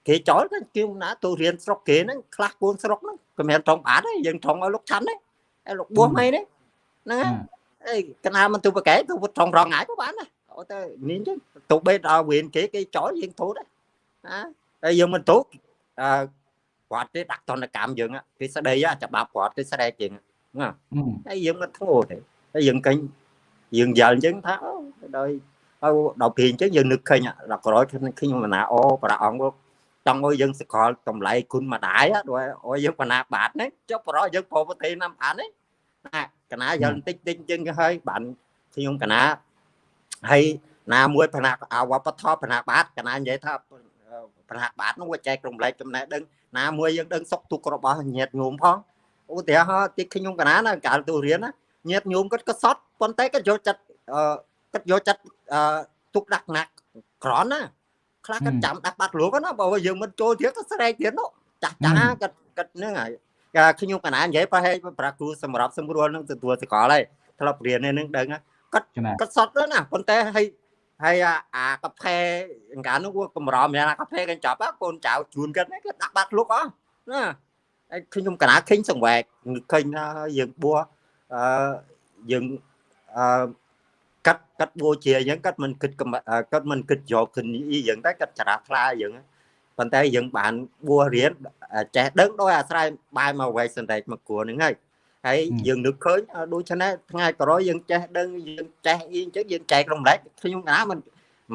C: គេចោលទៅគេណាទៅរៀនស្រុកគេហ្នឹងខ្លះគួនស្រុកហ្នឹងក៏មានត្រង់បាតដែរយើងត្រង់ឲ្យលោកឆាន់ដែរឲ្យលោកបួសមិនទេ ហ្នឹងហើយកណាមិនទៅប្រកែកទៅត្រង់រងងាយក៏បានដែរអូទៅនេះចឹងទៅបីដល់វេនគេគេចោលយើងទូដែរណាហើយយើងមិនទូអឺគាត់ទេដាក់តនកម្មយើងគេស្ដីច្បាប់គាត់គេស្រែកយើងណាហើយយើងមិនធ្វើទេហើយយើងកេញយើងយល់អញ្ចឹងថាដោយហើយដល់ពេលអញ្ចឹងយើងនឹកឃើញដល់ក្រោយខ្ញុំមណាអូព្រះអង្គចង់ឲ្យយើងសកលតម្លៃគុណម្ដាយដោយឲ្យយើងបណ្ណាបាតនេះចុះប្រោយើងប្រពទេណាំអាននេះ ណាកណាយល់បន្តិចតិចអញ្ចឹងហើយបានខ្ញុំកណាហើយណាមួយផ្នែកអវបធម៌ផ្នែកបាតកណានិយាយថាផ្នែកបាតនោះវាចែករំលែកចំណេះដឹងណាមួយយើងដឹងសុខទុក្ខរបស់ញាតិញោមផងឧទាហរណ៍ទីខ្ញុំកណាណាកាលទូរៀនណាញាតិញោមគាត់ក៏សត់ប៉ុន្តែគាត់យកចិត្តអឺគាត់យកចិត្តអឺទុកដាក់ណាក់ក្រនណាខ្លះគាត់ចាំដាក់បាត់លោកណាបើយើងមិនចូលទៀតក៏ស្រែកទៀតនោះចាស់ចាស់គាត់គាត់ហ្នឹងហើយ ខ្ញុំកណានិយាយប្រហែលប្រាគ្រូសម្រាប់សម្រួលនឹងទទួលសកលហើយធ្លាប់រៀននេះនឹងដឹងគាត់គាត់សត់ណាប៉ុន្តែឲ្យហើយអាកាផេកាលនោះវាកម្រមានអាកាផេកញ្ចប់កូនចៅជួនគាត់គាត់ដាក់បាត់លុកអស់ណាហើយខ្ញុំកណាឃើញសង្វែកឃើញថាយើងបួអឺយើងអឺកាត់កាត់បួជាអញ្ចឹងកាត់មិនគិតកាត់មិនគិតយកគិនអីយ៉ាងតែកាត់ច្រាស់ថ្លាអញ្ចឹង ប៉ុន្តែយើងបានបួរៀនចេះដឹងដោយអាស្រ័យបាយមកវែកសន្តិមកគួរហ្នឹងហើយហើយយើងនឹកឃើញដូច្នេះថ្ងៃក្រោយយើងចេះដឹងយើងចេះអីអញ្ចឹងយើងចែករំលែកខ្ញុំកណាមិន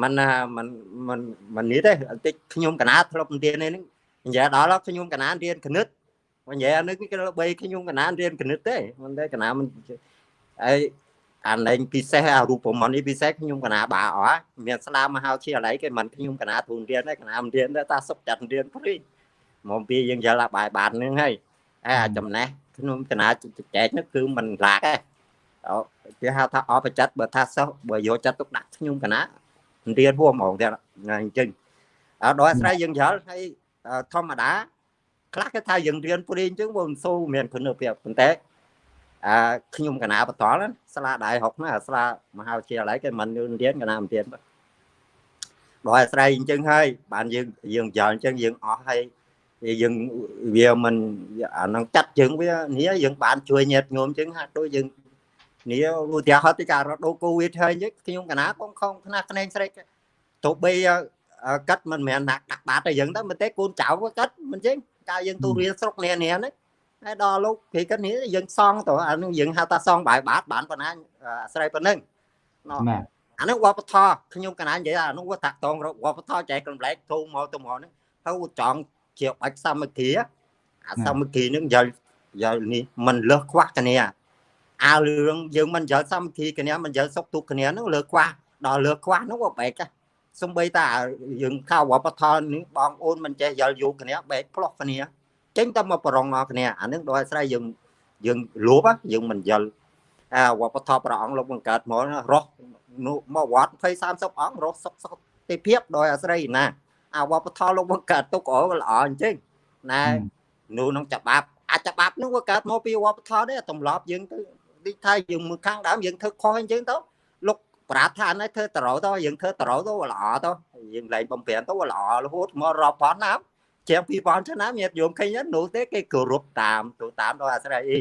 C: មិនមិនមិនមិននេះទេតិចខ្ញុំកណាធ្លាប់រៀននេះនិយាយដល់ខ្ញុំកណារៀនគណិតនិយាយអានេះគឺបីខ្ញុំកណារៀនគណិតទេមិនទេកណាមិនហើយ អាលែងពិសេសអារូបមន្តនេះពិសេសខ្ញុំកណាបាអស់មានស្ដាមមហោជាឡៃគេមិនខ្ញុំកណាទូនរៀនទេកណាមិនរៀនទេតាសុកចាត់រៀនព្រីមកពីយើងយល់បាយបាននឹងហើយហើយអាចំណេះខ្ញុំកណាចែកនោះគឺមិនឡាក់ទេអូគេហៅថាអបចិត្តបើថាសិស្សបើយកចិត្តទុកដាក់ខ្ញុំកណារៀនហួហ្មងទៀតអញ្ចឹងអត់ដល់អាស្រ័យយើងយល់ហើយធម្មតាខ្លះគេថាយើងរៀនព្រីអញ្ចឹងវាមិនសូវមានគុណភាពប៉ុន្តែ អឺខ្ញុំកណាបតលស្លាដៃហុកណាស្លាមហាវិទ្យាល័យគេមិនរៀនកណាមិនរៀនដល់អាស្រ័យអញ្ចឹងហើយបានយើងយើងយល់អញ្ចឹងយើងអស់ហើយយើងវាមិនអានឹងចាត់យើងវានេះយើងបានជួយញាតញោមអញ្ចឹងហាក់ដូចយើងនេះឧទាហរណ៍ទីការរត់ដូកូវីដហើយអញ្ចឹងខ្ញុំកណាកងខំខ្នះខ្នែងស្រេចទោះបីកាត់មិនមែនដាក់ដាក់បាត់តែយើងទៅមិនទេកូនចៅកាត់មិនចឹងកាលយើងទូរៀនស្រុកនេះនេះហ្នឹង ហើយដល់លោកគេគិតនេះយើងសងទៅអានឹងយើងហៅថាសងបាយបាតបានប៉ុណ្ណាអាស្រ័យប៉ុណ្ណឹងណាអានឹងវប្បធម៌ខ្ញុំកណានិយាយអានោះវាតាក់តងវប្បធម៌ចែកកំលែកធូរមកទៅមកហ្នឹងហើយចង់ជាបាច់សាមគ្គីអាសាមគ្គីនឹងយកយកនេះមិនលើសខ្វះគ្នាអារឿងយើងមិនយកសាមគ្គីគ្នាមិនយកសុខទុក្ខគ្នានឹងលើខ្វះដល់លើខ្វះនោះវាបែកសំបីតាយើងខៅវប្បធម៌នេះបងអូនមិនចេះយល់យូរគ្នាបែកផ្លោះគ្នា ចេញតែមកប្រងមកគ្នាអានឹងដោយស្រ័យយើងយើងលួបយើងមិនយល់អាវប្បធម៌ព្រះអង្គលោកបង្កើតមករស់មកវត្ត20 30អង្គរស់សុខសុខទេភាពដោយអាស្រ័យណាអាវប្បធម៌លោកបង្កើតទុកអល្អអញ្ចឹងណែនោះនឹងច្បាប់អាចច្បាប់នោះវាកើតមកពីវប្បធម៌ទេទម្លាប់យើងទៅដូចថាយើងមើលខាងដើមយើងធ្វើខុសអញ្ចឹងទៅលោកប្រាថ្នាឲ្យធ្វើតរោទៅយើងធ្វើតរោទៅល្អទៅយើងលែងបំពេញទៅល្អរហូតមករាប់ពាន់ឆ្នាំ ជាង2000ឆ្នាំញាតិយោមឃើញនោះទេគេគោរពតាមទៅតាមដោយអាស្រ័យអី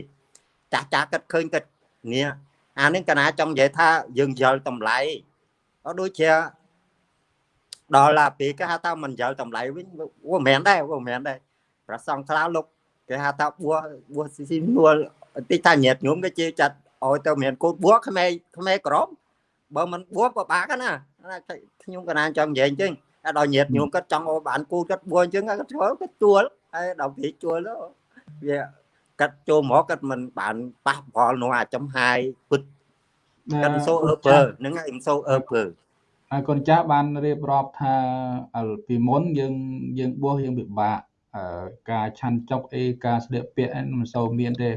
C: ចាស់ចាស់គិតឃើញគិតនេះអានេះកណាចង់និយាយថាយើងយល់តម្លៃអត់ដូចជាដល់ឡាពេលគេហៅថាមិនយល់តម្លៃវិញវាមិនមែនដែរវាមិនមែនដែរប្រសងខ្លះលោកគេហៅថាបួបួស៊ីនួលតិចថាញាតញោមគេជេរចាត់ឲ្យទៅមានកូនបួខ្មែរខ្មែរក្រមបើមិនបួពិបាកណាខ្ញុំកណាចង់និយាយអញ្ចឹង ដល់ញាតញោមគាត់ចង់ឲ្យបានគូគាត់បួអញ្ចឹងគាត់ធ្វើគាត់ជួលហើយដល់ពេលជួលទៅវាកាត់ចូលមកគាត់មិនបានប៉ះពាល់នោះអាចំហាយពិតគាត់សូអឺពើហ្នឹងឯងសូអឺពើ
A: ហើយកូនចាស់បានរៀបរាប់ថាពីមុនយើងយើងបោះយើងពិបាកការឆាន់ចុកអីការស្លៀកពាក់មិនសូវមានទេ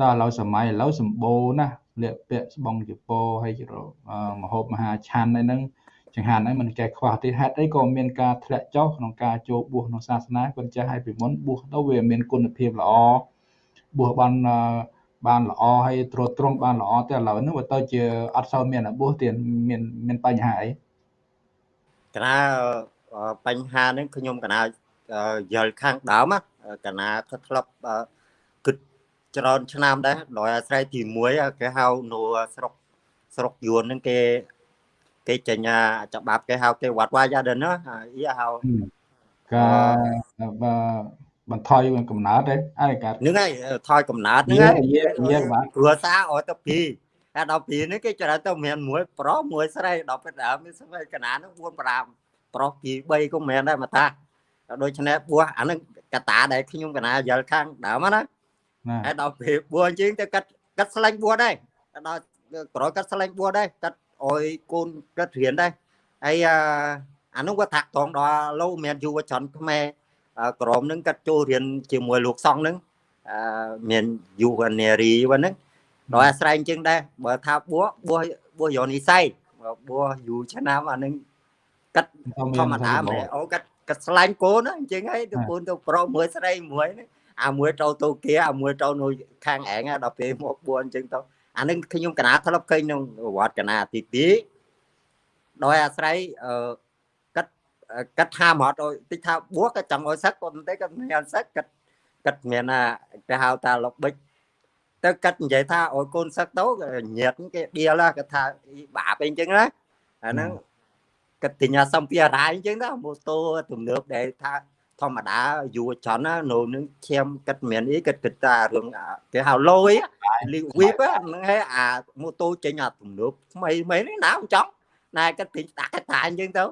A: ដល់ឥឡូវសម័យឥឡូវសម្បូរណាស់ស្លៀកពាក់ស្បង់ជប៉ុនហើយមហូបមហាឆាន់អីហ្នឹង ចង្ហាន់ហ្នឹងមិនចេះខ្វះទេហេតុអីក៏មានការធ្លាក់ចុះក្នុងការចូលបួសក្នុងសាសនាគាត់ចេះឲ្យពីមុនបួសទៅវាមានគុណភាពល្អបួសបានបានល្អហើយត្រួតត្រងបានល្អតែឥឡូវហ្នឹងវាទៅជាអត់សូវមានរបួសទៀតមានមានបញ្ហាអី
C: កណាបញ្ហាហ្នឹងខ្ញុំកណាយល់ខាងដើមកណាគាត់ធ្លាប់គិតច្រើនឆ្នាំដែរដោយអាស្រ័យទី1គេហៅនៅស្រុកស្រុកយួនហ្នឹងគេ គេចេញច្បាប់គេហៅគេវត្តវាយាដិនណាអ៊ីហៅ
A: ការបន្ថយកំណើតទេ
C: ហើយកាហ្នឹងហើយថយកំណើតហ្នឹងហើយយើងបាទគ្រួសារអត់ទៅពីតែដល់ពីនេះគេច្រើនទៅមានមួយ ប្រុសមួយស្រីដល់ពេលដើមនេះស្រីកណាហ្នឹង4 5ប្រុសពី3ក៏មិនមែនដែរមកតាដូច្នេះបួសអាហ្នឹងកតាដែលខ្ញុំកណាយល់ខាងដើមណាហើយដល់ពេលបួសជាងទៅកាត់កាត់ស្លាញ់បួសដែរដល់ក្រោយកាត់ស្លាញ់បួសដែរកាត់ អុយកូនកាត់រៀនដែរហើយអានោះក៏ថាក់តងដល់លោកមានយុវជនខ្មែរក្រមនឹងកាត់ចូលរៀនជាមួយលោកសង្ឃនឹងមានយុវនារីហ្នឹងដោយអាស្រ័យជាងដែរបើថាបួបួបួយោនិស័យបួយូរឆ្នាំអានឹងកាត់ធម្មតាមែនអូកាត់កាត់ស្លាញ់កូនអញ្ចឹងហើយទៅកូនទៅប្រុសមួយស្រីមួយអាមួយត្រូវទៅគេអាមួយត្រូវនៅខាងឯងដល់ពេលមកបួអញ្ចឹងទៅ អានឹងខ្ញុំកណាធ្លាប់ឃើញក្នុងវត្តកណាទី2ដោយអាស្រ័យអឺកាត់កាត់ថាមកអត់តិចថាបួសក៏ចង់ឲ្យសឹកប៉ុន្តែក៏មានសឹកកាត់កាត់មានណាគេហៅថាលបិចទៅកាត់និយាយថាឲ្យកូនសឹកទៅញាតគេដៀលគេថាបាបអីអញ្ចឹងណាអាហ្នឹងកាត់ទិញសម្ភារៈអញ្ចឹងណាម៉ូតូទំនើបដែលថា ធម្មតាយូរច្រើនណានៅនឹងឈាមគិតមានអីគិតគិតថារឿងគេហៅលយលីវីបហ្នឹងហើយអាម៉ូតូចេញអាទំនើបថ្មីថ្មីនេះណាមិនចង់ណែគិតពេញដាក់កតាអញ្ចឹងទៅ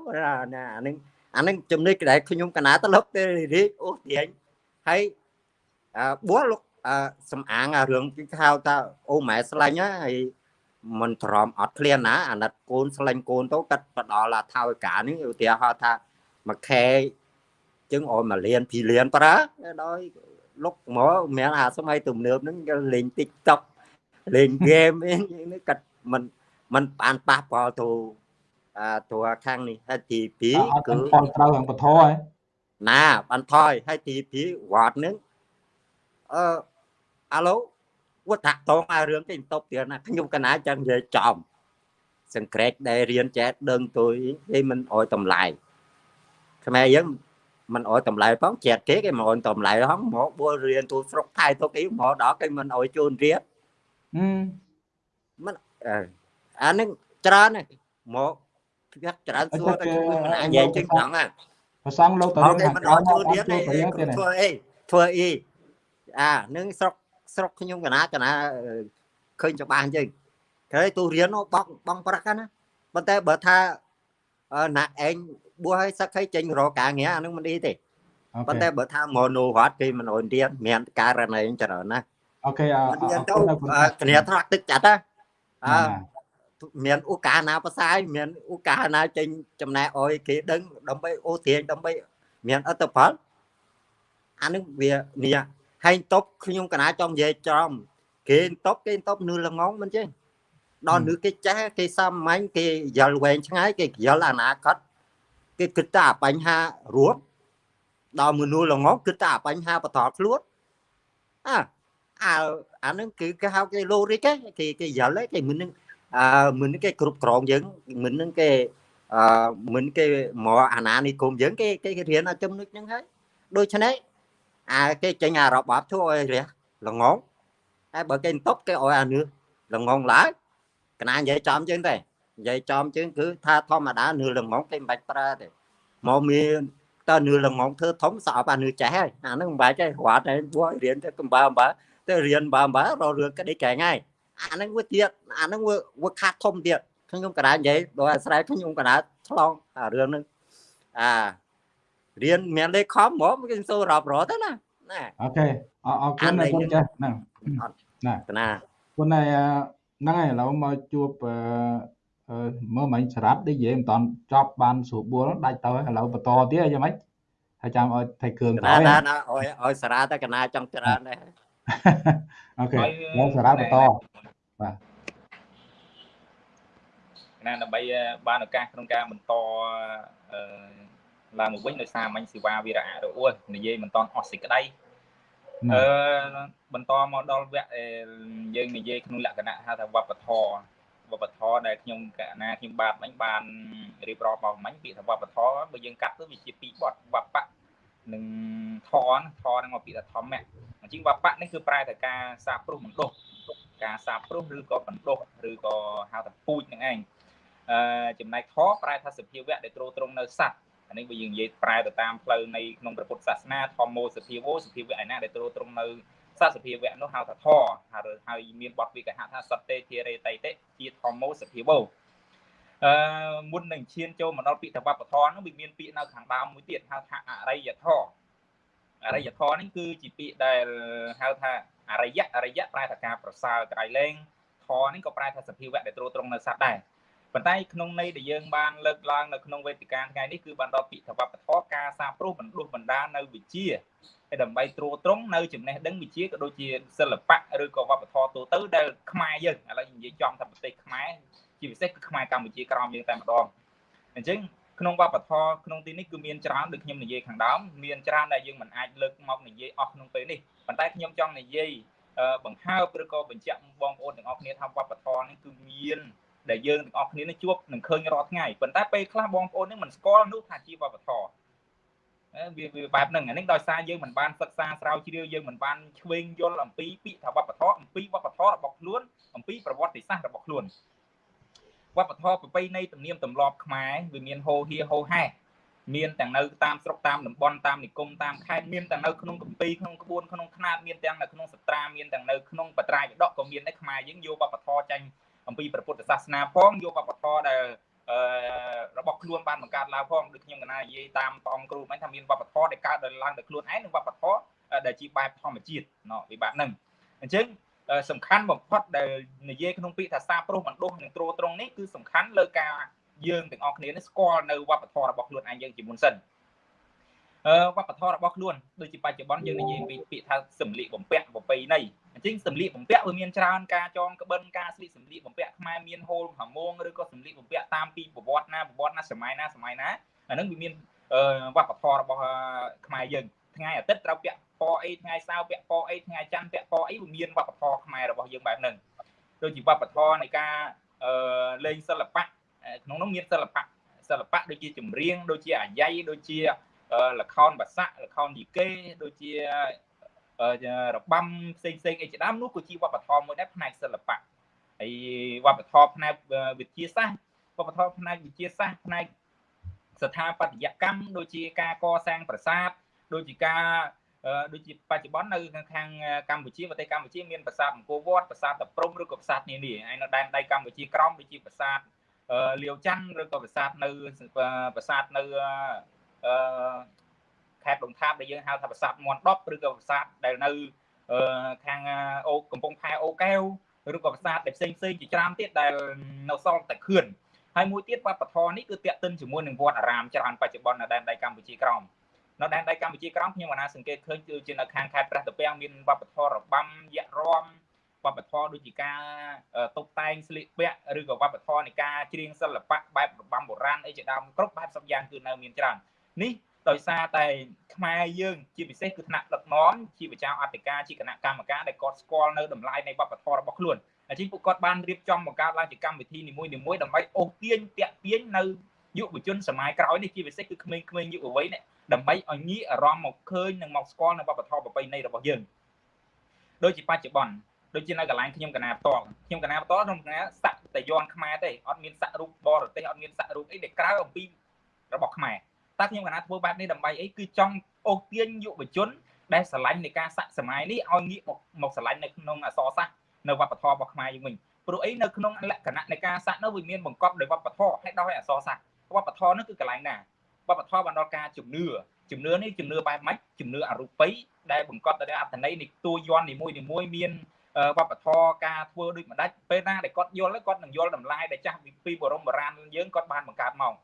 C: ណាអានឹងអានឹងចំណុចដែលខ្ញុំកណាទៅលុបទៅរីកអូទាញហើយអឺបួលលោកអឺសំអាងអារឿងគេហៅថាអូម៉ែស្លាញ់ហើយមិនទ្រាំអត់ឃ្លានណាអាណិតកូនស្លាញ់កូនទៅកាត់បដល់អាថៅកានេះឧទាហរណ៍ថាមួយខែ ចឹងអមមួយលានពីរលានប្រើដោយលុកមកមានអាសម័យទំនើបហ្នឹងលេង TikTok លេង game នេះកាត់មិនមិនបានប៉ះពាល់ទៅអាតួខាងនេះហើយទី2
A: គឺផលត្រូវខាងបធរហ៎
C: ណាបានថយហើយទី2វត្តនឹងអឺអាឡូវត្តតងអារឿងគេតបទៀតណាខ្ញុំកណាចឹងនិយាយចំសង្ក្រេតដែលរៀនចេះដឹងទុយគេមិនអោយតម្លៃខ្មែរយើង មិនអោយតម្លៃផងជែកគេគេមិនអោយតម្លៃផងមកបួលរៀនទូស្រុកថៃទៅគេមកដល់គេមិនអោយជូនរៀនមិនអានឹងច្រើនមកវាច្រើនសួរតែខ្ញុំមិនអាចនិយាយចឹងចឹងណា
A: ប្រសងលោកតើ
C: គេមិនអត់ជួយទៀតទេធ្វើអីធ្វើអីអានឹងស្រុកស្រុកខ្ញុំកណាកណាឃើញច្បាស់អញ្ចឹងគេទូរៀនបងបងប្រាក់ណាប៉ុន្តែបើថាណាឯង បួសឲ្យសឹកឲ្យចេញរកការងារអានឹងមិនអីទេប៉ុន្តែបើថាមកនូរត់គេមិនអនរៀនមានករណីច្រើនណា
A: អូខេអ
C: រគុណគ្នាថ្នាក់ទឹកចាត់ណាអឺមានឱកាសណាផ្សាយមានឱកាសណាចេញចំណែកអោយគេដឹងដើម្បីអូទាញដើម្បីមានអត្តផលអានឹងវានេះហើយតបខ្ញុំកណាចង់និយាយចំគេតបគេតបនឿល្ងងមិនចេះដល់នឿគេចេះគេសាមញ្ញគេយល់វែងឆ្ងាយគេយល់អនាគត គេគិតតែបញ្ហារួមដល់មនុស្សល្ងងគិតតែបញ្ហាបន្តខ្លួនអាអាអានឹងគឺគេហៅគេ logic គេគេយល់គេមិននឹងអឺមិនគេគ្រប់គ្រងយើងមិននឹងគេអឺមិនគេមកអាណានិគមយើងគេគេរៀនចំណុចហ្នឹងហើយដូច្នេះអាគេចេញអារបបធ្វើឲ្យរះល្ងងហើយបើគេតប់គេឲ្យអានឿល្ងងឡើយកណានិយាយចំជាងទេ និយាយចំជាងគឺថាធម្មតានឿល្ងងគេមិនបាច់ប្រើទេមកមានតើនឿល្ងងធ្វើធំស្អប់អានឿចេះហើយអាហ្នឹងមិនបាច់ទេរត់តែពួករៀនទៅកំបាអំបាទៅរៀនបាអំបាររឿងក្តីកែងហើយអាហ្នឹងវាទៀតអាហ្នឹងវាវាខាត់ធំទៀតខ្ញុំកណ្ដាលនិយាយដោយអាស្រ័យខ្ញុំកណ្ដាលឆ្លងអារឿងហ្នឹងអារៀនមានលេខខំហ្មងគេសូររាប់រត់ទៅណាណា
A: អូខេអរគុណណាគុណចាស់ហ្នឹង
C: ណាណា
A: គុណណាហ្នឹងហើយឥឡូវមកជួប មើលមិញស្រាប់ដូចនិយាយមិនតាន់ចប់បានស្រួលបួលដាច់ទៅឥឡូវបន្តទៀតយ៉ាងម៉េចហើយចាំឲ្យថៃគ្រឿង
C: ក្រោយណាណាឲ្យឲ្យសារ៉ាតែកណាចង់ច្រើនដែរ
A: អូខេមកសារ៉ាបន្តបាទ
B: ណាដើម្បីបានឱកាសក្នុងការបន្តអឺឡើងមកវិញដោយសារមិញសេវាវីរៈរអួលនិយាយមិនតន់អស់សេចក្តីអឺបន្តមកដល់វគ្គយើងនិយាយក្នុងលក្ខណៈហៅថាវប្បធម៌ វប្បធម៌ដែលខ្ញុំកណាខ្ញុំបាទមិញបានរៀបរាប់មកមិញពាក្យថាវប្បធម៌បើយើងកាត់ទៅវាជាពីរបត់វប្បៈនិងធនធនហ្នឹងមកពីថាធម្មៈអញ្ចឹងវប្បៈនេះគឺប្រែតែការសាបព្រោះបណ្ដុះការសាបព្រោះឬក៏បណ្ដុះឬក៏ហៅថាពូជនឹងឯងអឺចំណែកធប្រែថាសភាវៈដែលទ្រទ្រង់នៅសัตว์អានេះវាយើងនិយាយប្រែទៅតាមផ្លូវនៃក្នុងព្រះពុទ្ធសាសនាធម្មោសភាវោសភាវៈឯណាដែលទ្រទ្រង់នៅ សសភាវៈនោះហៅថាធហើយហើយមានបទវិកហថាសតេធារេតៃតិជាធម្មោសភាវោអឺមុននឹងឈានចូលមកដល់ពាក្យថាវប្បធម៌នោះវាមានពាក្យនៅខាងដើមមួយទៀតហៅថាអរិយធម៌អរិយធម៌នេះគឺជាពាក្យដែលហៅថាអរិយអរិយប្រែថាការប្រសើរក្រៃលែងធម៌នេះក៏ប្រែថាសភាវៈដែលទ្រទ្រង់នៅសត្វដែរ ប៉ុន្តែក្នុងន័យដែលយើងបានលើកឡើងនៅក្នុងវេទិកាថ្ងៃនេះគឺបានដល់ពាក្យថាវប្បធម៌ការសាព្រោះបណ្ដុះបណ្ដានៅវិជាហើយដើម្បីត្រួតត្រងនៅចំណេះដឹងវិជាក៏ដូចជាសិល្បៈឬក៏វប្បធម៌ទូទៅដែលខ្មែរយើងឥឡូវនិយាយចំថាប្រទេសខ្មែរជាពិសេសគឺខ្មែរកម្ពុជាក្រោមយើងតែម្ដងអញ្ចឹងក្នុងវប្បធម៌ក្នុងទីនេះគឺមានច្រើនដូចខ្ញុំនិយាយខាងដើមមានច្រើនដែលយើងមិនអាចលើកមកនិយាយអស់ក្នុងពេលនេះប៉ុន្តែខ្ញុំចង់និយាយបង្ហើបឬក៏បញ្ជាក់បងប្អូនទាំងអស់គ្នាថាវប្បធម៌នេះគឺមាន ដែលយើងទាំងអស់គ្នានឹងជួបនឹងឃើញរាល់ថ្ងៃប៉ុន្តែពេលខ្លះបងប្អូននឹងមិនស្គាល់នោះថាជាវប្បធម៌វាវាបែបហ្នឹងអានេះដោយសារយើងមិនបានសិក្សាស្រាវជ្រាវយើងមិនបានឆ្វេងយល់អំពីពាក្យថាវប្បធម៌អំពីវប្បធម៌របស់ខ្លួនអំពីប្រវត្តិសាស្ត្ររបស់ខ្លួនវប្បធម៌ប្រពៃណីទំនៀមទម្លាប់ខ្មែរវាមានហូរហៀហូរហែមានទាំងនៅតាមស្រុកតាមតំបន់តាមនិគមតាមខេត្តមានទាំងនៅក្នុងកម្ពីក្នុងក្បួនក្នុងខ្នាតមានទាំងនៅក្នុងសត្រាមានទាំងនៅក្នុងបត្រាយវិដកក៏មានដែរខ្មែរយើងយកវប្បធម៌ចាញ់ អំពីព្រះពុទ្ធសាសនាផងយកវប្បធម៌ដែលអឺរបស់ខ្លួនបានបង្កើតឡើងផងដូចខ្ញុំកណានិយាយតាមព្រះអង្គគ្រូមិញថាមានវប្បធម៌ដែលកើតដោយឡើងដោយខ្លួនឯងនិងវប្បធម៌ដែលជាបែបធម្មជាតិណោះវិបត្តិហ្នឹងអញ្ចឹងសំខាន់បំផុតដែលនិយាយក្នុងពាក្យថាសាប្រុសបណ្ដុះនិងត្រួតត្រងនេះគឺសំខាន់លើការយើងទាំងអស់គ្នានេះស្គាល់នៅវប្បធម៌របស់ខ្លួនឯងយើងជាមុនសិនអឺ វប្បធម៌របស់ខ្លួនដូចជាបច្ចុប្បន្នយើងនិយាយពីពាក្យថាសម្លៀកបំពាក់ប្រពៃណីអញ្ចឹងសម្លៀកបំពាក់វាមានច្រើនការចងក្បិនការស្លៀកសម្លៀកបំពាក់ខ្មែរមានហូលហាមងឬក៏សម្លៀកបំពាក់តាមពីប្រវត្តិណាប្រវត្តិណាសម័យណាសម័យណាអានឹងវាមានវប្បធម៌របស់ខ្មែរយើងថ្ងៃអាទិត្យត្រូវពាក់ពណ៌អីថ្ងៃសៅរ៍ពាក់ពណ៌អីថ្ងៃច័ន្ទពាក់ពណ៌អីវាមានវប្បធម៌ខ្មែររបស់យើងបែបហ្នឹងដូចជាវប្បធម៌នៃការលេងសិល្បៈក្នុងនោះមានសិល្បៈសិល្បៈដូចជាចម្រៀងដូចជាអាយ៉ៃដូចជា លខោនបាសាក់លខោនយីកេដូចជារបាំផ្សេងផ្សេងអីជាដើមនោះក៏ជាវប្បធម៌មួយដែរផ្នែកសិល្បៈហើយវប្បធម៌ផ្នែកវិទ្យាសាស្ត្រវប្បធម៌ផ្នែកវិទ្យាសាស្ត្រផ្នែកស្ថាបត្យកម្មដូចជាការកសាងប្រាសាទដូចជាការដូចជាបច្ចុប្បន្ននៅខាងកម្ពុជាប្រទេសកម្ពុជាមានប្រាសាទអង្គរវត្តប្រាសាទតាព្រំឬក៏ប្រាសាទនានាហើយនៅដែនដីកម្ពុជាក្រោមដូចជាប្រាសាទលាវច័ន្ទឬក៏ប្រាសាទនៅប្រាសាទនៅ អឺខេត្តដុងថាបដែលយើងហៅថាប្រាសាទមន់10ឬក៏ប្រាសាទដែលនៅខាងអូកំពង់ផែអូកែវឬក៏ប្រាសាទដែលផ្សេងផ្សេងជាច្រើនទៀតដែលនៅសល់តែខឿនហើយមួយទៀតវប្បធម៌នេះគឺតាក់ទិនជាមួយនឹងវត្តអារាមច្រើនបច្ចុប្បន្ននៅដែនដីកម្ពុជាក្រោមនៅដែនដីកម្ពុជាក្រោមខ្ញុំបានសង្កេតឃើញគឺជានៅខាងខេត្តព្រះតាពាំងមានវប្បធម៌របាំយៈរំវប្បធម៌ដូចជាការតុបតែងស្លៀកពាក់ឬក៏វប្បធម៌នៃការច្រៀងសិល្បៈបែបរបាំបុរាណអីជាដើមគ្រប់បែបសពយ៉ាងគឺនៅមានច្រើន នេះដោយសារតែខ្មែរយើងជាពិសេសគឺថ្នាក់ដឹកនាំជាប្រជាអធិការជាគណៈកម្មការដែលគាត់ស្គាល់នៅតម្លៃនៃវប្បធម៌របស់ខ្លួនអញ្ចឹងពួកគាត់បានរៀបចំបង្កើតឡើងជាកម្មវិធីនីមួយៗដើម្បីអូសទាញតាក់ទាញនៅយុវជនសម័យក្រោយនេះជាពិសេសគឺក្មេងៗយុវវ័យនេះដើម្បីឲ្យងាកអារម្មណ៍មកឃើញនិងមកស្គាល់នៅវប្បធម៌ប្រពៃណីរបស់យើងដូចជាបច្ចុប្បន្នដូចជានៅកន្លែងខ្ញុំកណាផ្ទាល់ខ្ញុំកណាផ្ទាល់ក្នុងកណាសាក់តែយ័នខ្មែរទេអត់មានសាក់រូបបរទេសអត់មានសាក់រូបអីដែលក្រៅអំពីរបស់ខ្មែរ តែខ្ញុំកណាធ្វើបែបនេះដើម្បីអីគឺចង់អូសទាញយុវជន ដែលស្រឡាញ់នៃការសាក់សម័យនេះឲ្យងាកមកមកស្រឡាញ់នៅក្នុងអសរសាស្ត្រនៅវប្បធម៌របស់ខ្មែរយើងវិញព្រោះអីនៅក្នុងលក្ខណៈនៃការសាក់នោះវាមានបង្កប់ដោយវប្បធម៌ហើយដោយអសរសាស្ត្រវប្បធម៌នោះគឺកន្លែងណាវប្បធម៌បានដល់ការជំនឿជំនឿនេះជំនឿបែបម៉េចជំនឿអរូបីដែលបង្កប់ដោយអត្ថន័យនៃតួយ័ន្តនីមួយនីមួយមានវប្បធម៌ការធ្វើដូចម្ដេចពេលណាដែលគាត់យល់គាត់នឹងយល់តម្លៃដែលចាស់ពីបរមបុរាណយើងគាត់បានបង្កើតមក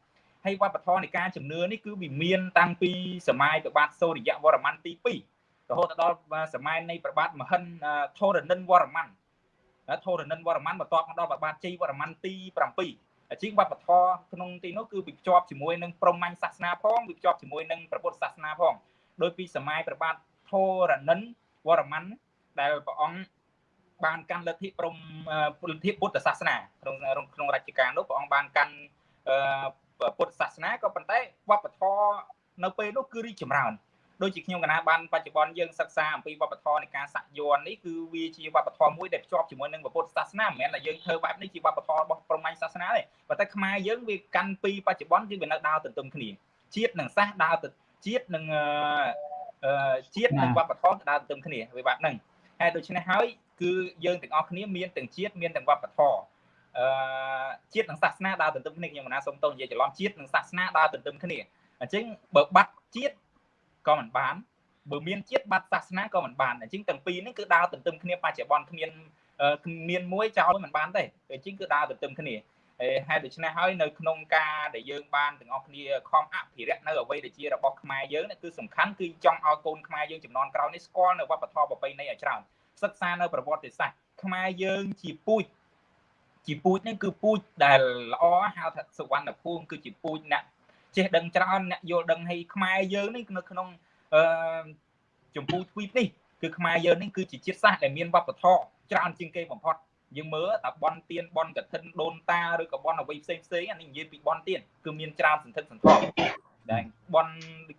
B: ហើយវប្បធម៌នៃការជំនឿនេះគឺវាមានតាំងពីសម័យព្រះបាទសូរ្យវរ្ម័នទី2រហូតដល់សម័យនៃព្រះបាទមហិនធរនិនវរ្ម័នធរនិនវរ្ម័នបន្ទាប់មកដល់ព្រះបាទជ័យវរ្ម័នទី7ជាងវប្បធម៌ក្នុងទីនោះគឺវាភ្ជាប់ជាមួយនឹងព្រហ្មញ្ញសាសនាផងវាភ្ជាប់ជាមួយនឹងព្រះពុទ្ធសាសនាផងដោយពីសម័យព្រះបាទធរនិនវរ្ម័នដែលព្រះអង្គបានកាន់លទ្ធិព្រំលទ្ធិពុទ្ធសាសនាក្នុងក្នុងរជ្ជកាលនោះព្រះអង្គបានកាន់ពុទ្ធសាសនាក៏ប៉ុន្តែវប្បធម៌ នៅពេលនោះគឺរីកចម្រើនដូចជាខ្ញុំកណាបានបច្ចុប្បន្នយើងសិក្សាអំពីវប្បធម៌នៃការសាក់យ័ន្តនេះគឺវាជាវប្បធម៌មួយដែលភ្ជាប់ជាមួយនឹងពុទ្ធសាសនាមិនមែនថាយើងធ្វើបែបនេះជាវប្បធម៌របស់ព្រហ្មញ្ញសាសនាទេប៉ុន្តែខ្មែរយើងវាកាន់ពីបច្ចុប្បន្នគឺវានៅដើរទន្ទឹមគ្នាជាតិនិងសាសដើរទៅជាតិនិងជាតិនិងវប្បធម៌ដើរទន្ទឹមគ្នាវាបែបហ្នឹងហើយដូច្នេះហើយគឺយើងទាំងអស់គ្នាមានទាំងជាតិមានទាំងវប្បធម៌អឺជាតិនិងសាសនាដើរទន្ទឹមគ្នាខ្ញុំមិនណាសូមតោះនិយាយច្រឡំជាតិនិងសាសនាដើរទន្ទឹមគ្នា អញ្ចឹងបើបាត់ជាតិក៏មិនបានបើមានជាតិបាត់សាសនាក៏មិនបានអញ្ចឹងទាំងពីរនេះគឺដើរទន្ទឹមគ្នាបច្ចុប្បន្នគ្មានគ្មានមួយចោលមិនបានទេអញ្ចឹងគឺដើរទន្ទឹមគ្នាហេតុដូច្នេះហើយនៅក្នុងការដែលយើងបានទាំងអស់គ្នាខំអភិរក្សនៅអ្វីដែលជារបស់ខ្មែរយើងគឺសំខាន់គឺចង់ឲ្យកូនខ្មែរយើងចំនួនក្រោយនេះស្គាល់នៅវប្បធម៌ប្រពៃណីឲ្យច្រើនសិក្សានៅប្រវត្តិសាស្ត្រខ្មែរយើងជាពូជជាពូជនេះគឺពូជដែលល្អហៅថាសុវណ្ណភូមិគឺជាពូជអ្នក ចេះដឹងច្រើនអ្នកយល់ដឹងឲ្យខ្មែរយើងនេះនៅក្នុងអឺចម្ពោះទ្វីបនេះគឺខ្មែរយើងនេះគឺជាជាតិសាសន៍ដែលមានវប្បធម៌ច្រើនជាងគេបំផុតយើងមើលតែបនទៀនបនកឋិនដូនតាឬក៏បនអ្វីផ្សេងផ្សេងអានេះនិយាយពីបនទៀនគឺមានច្រើនសន្ធឹកសន្ធាប់ដែលបន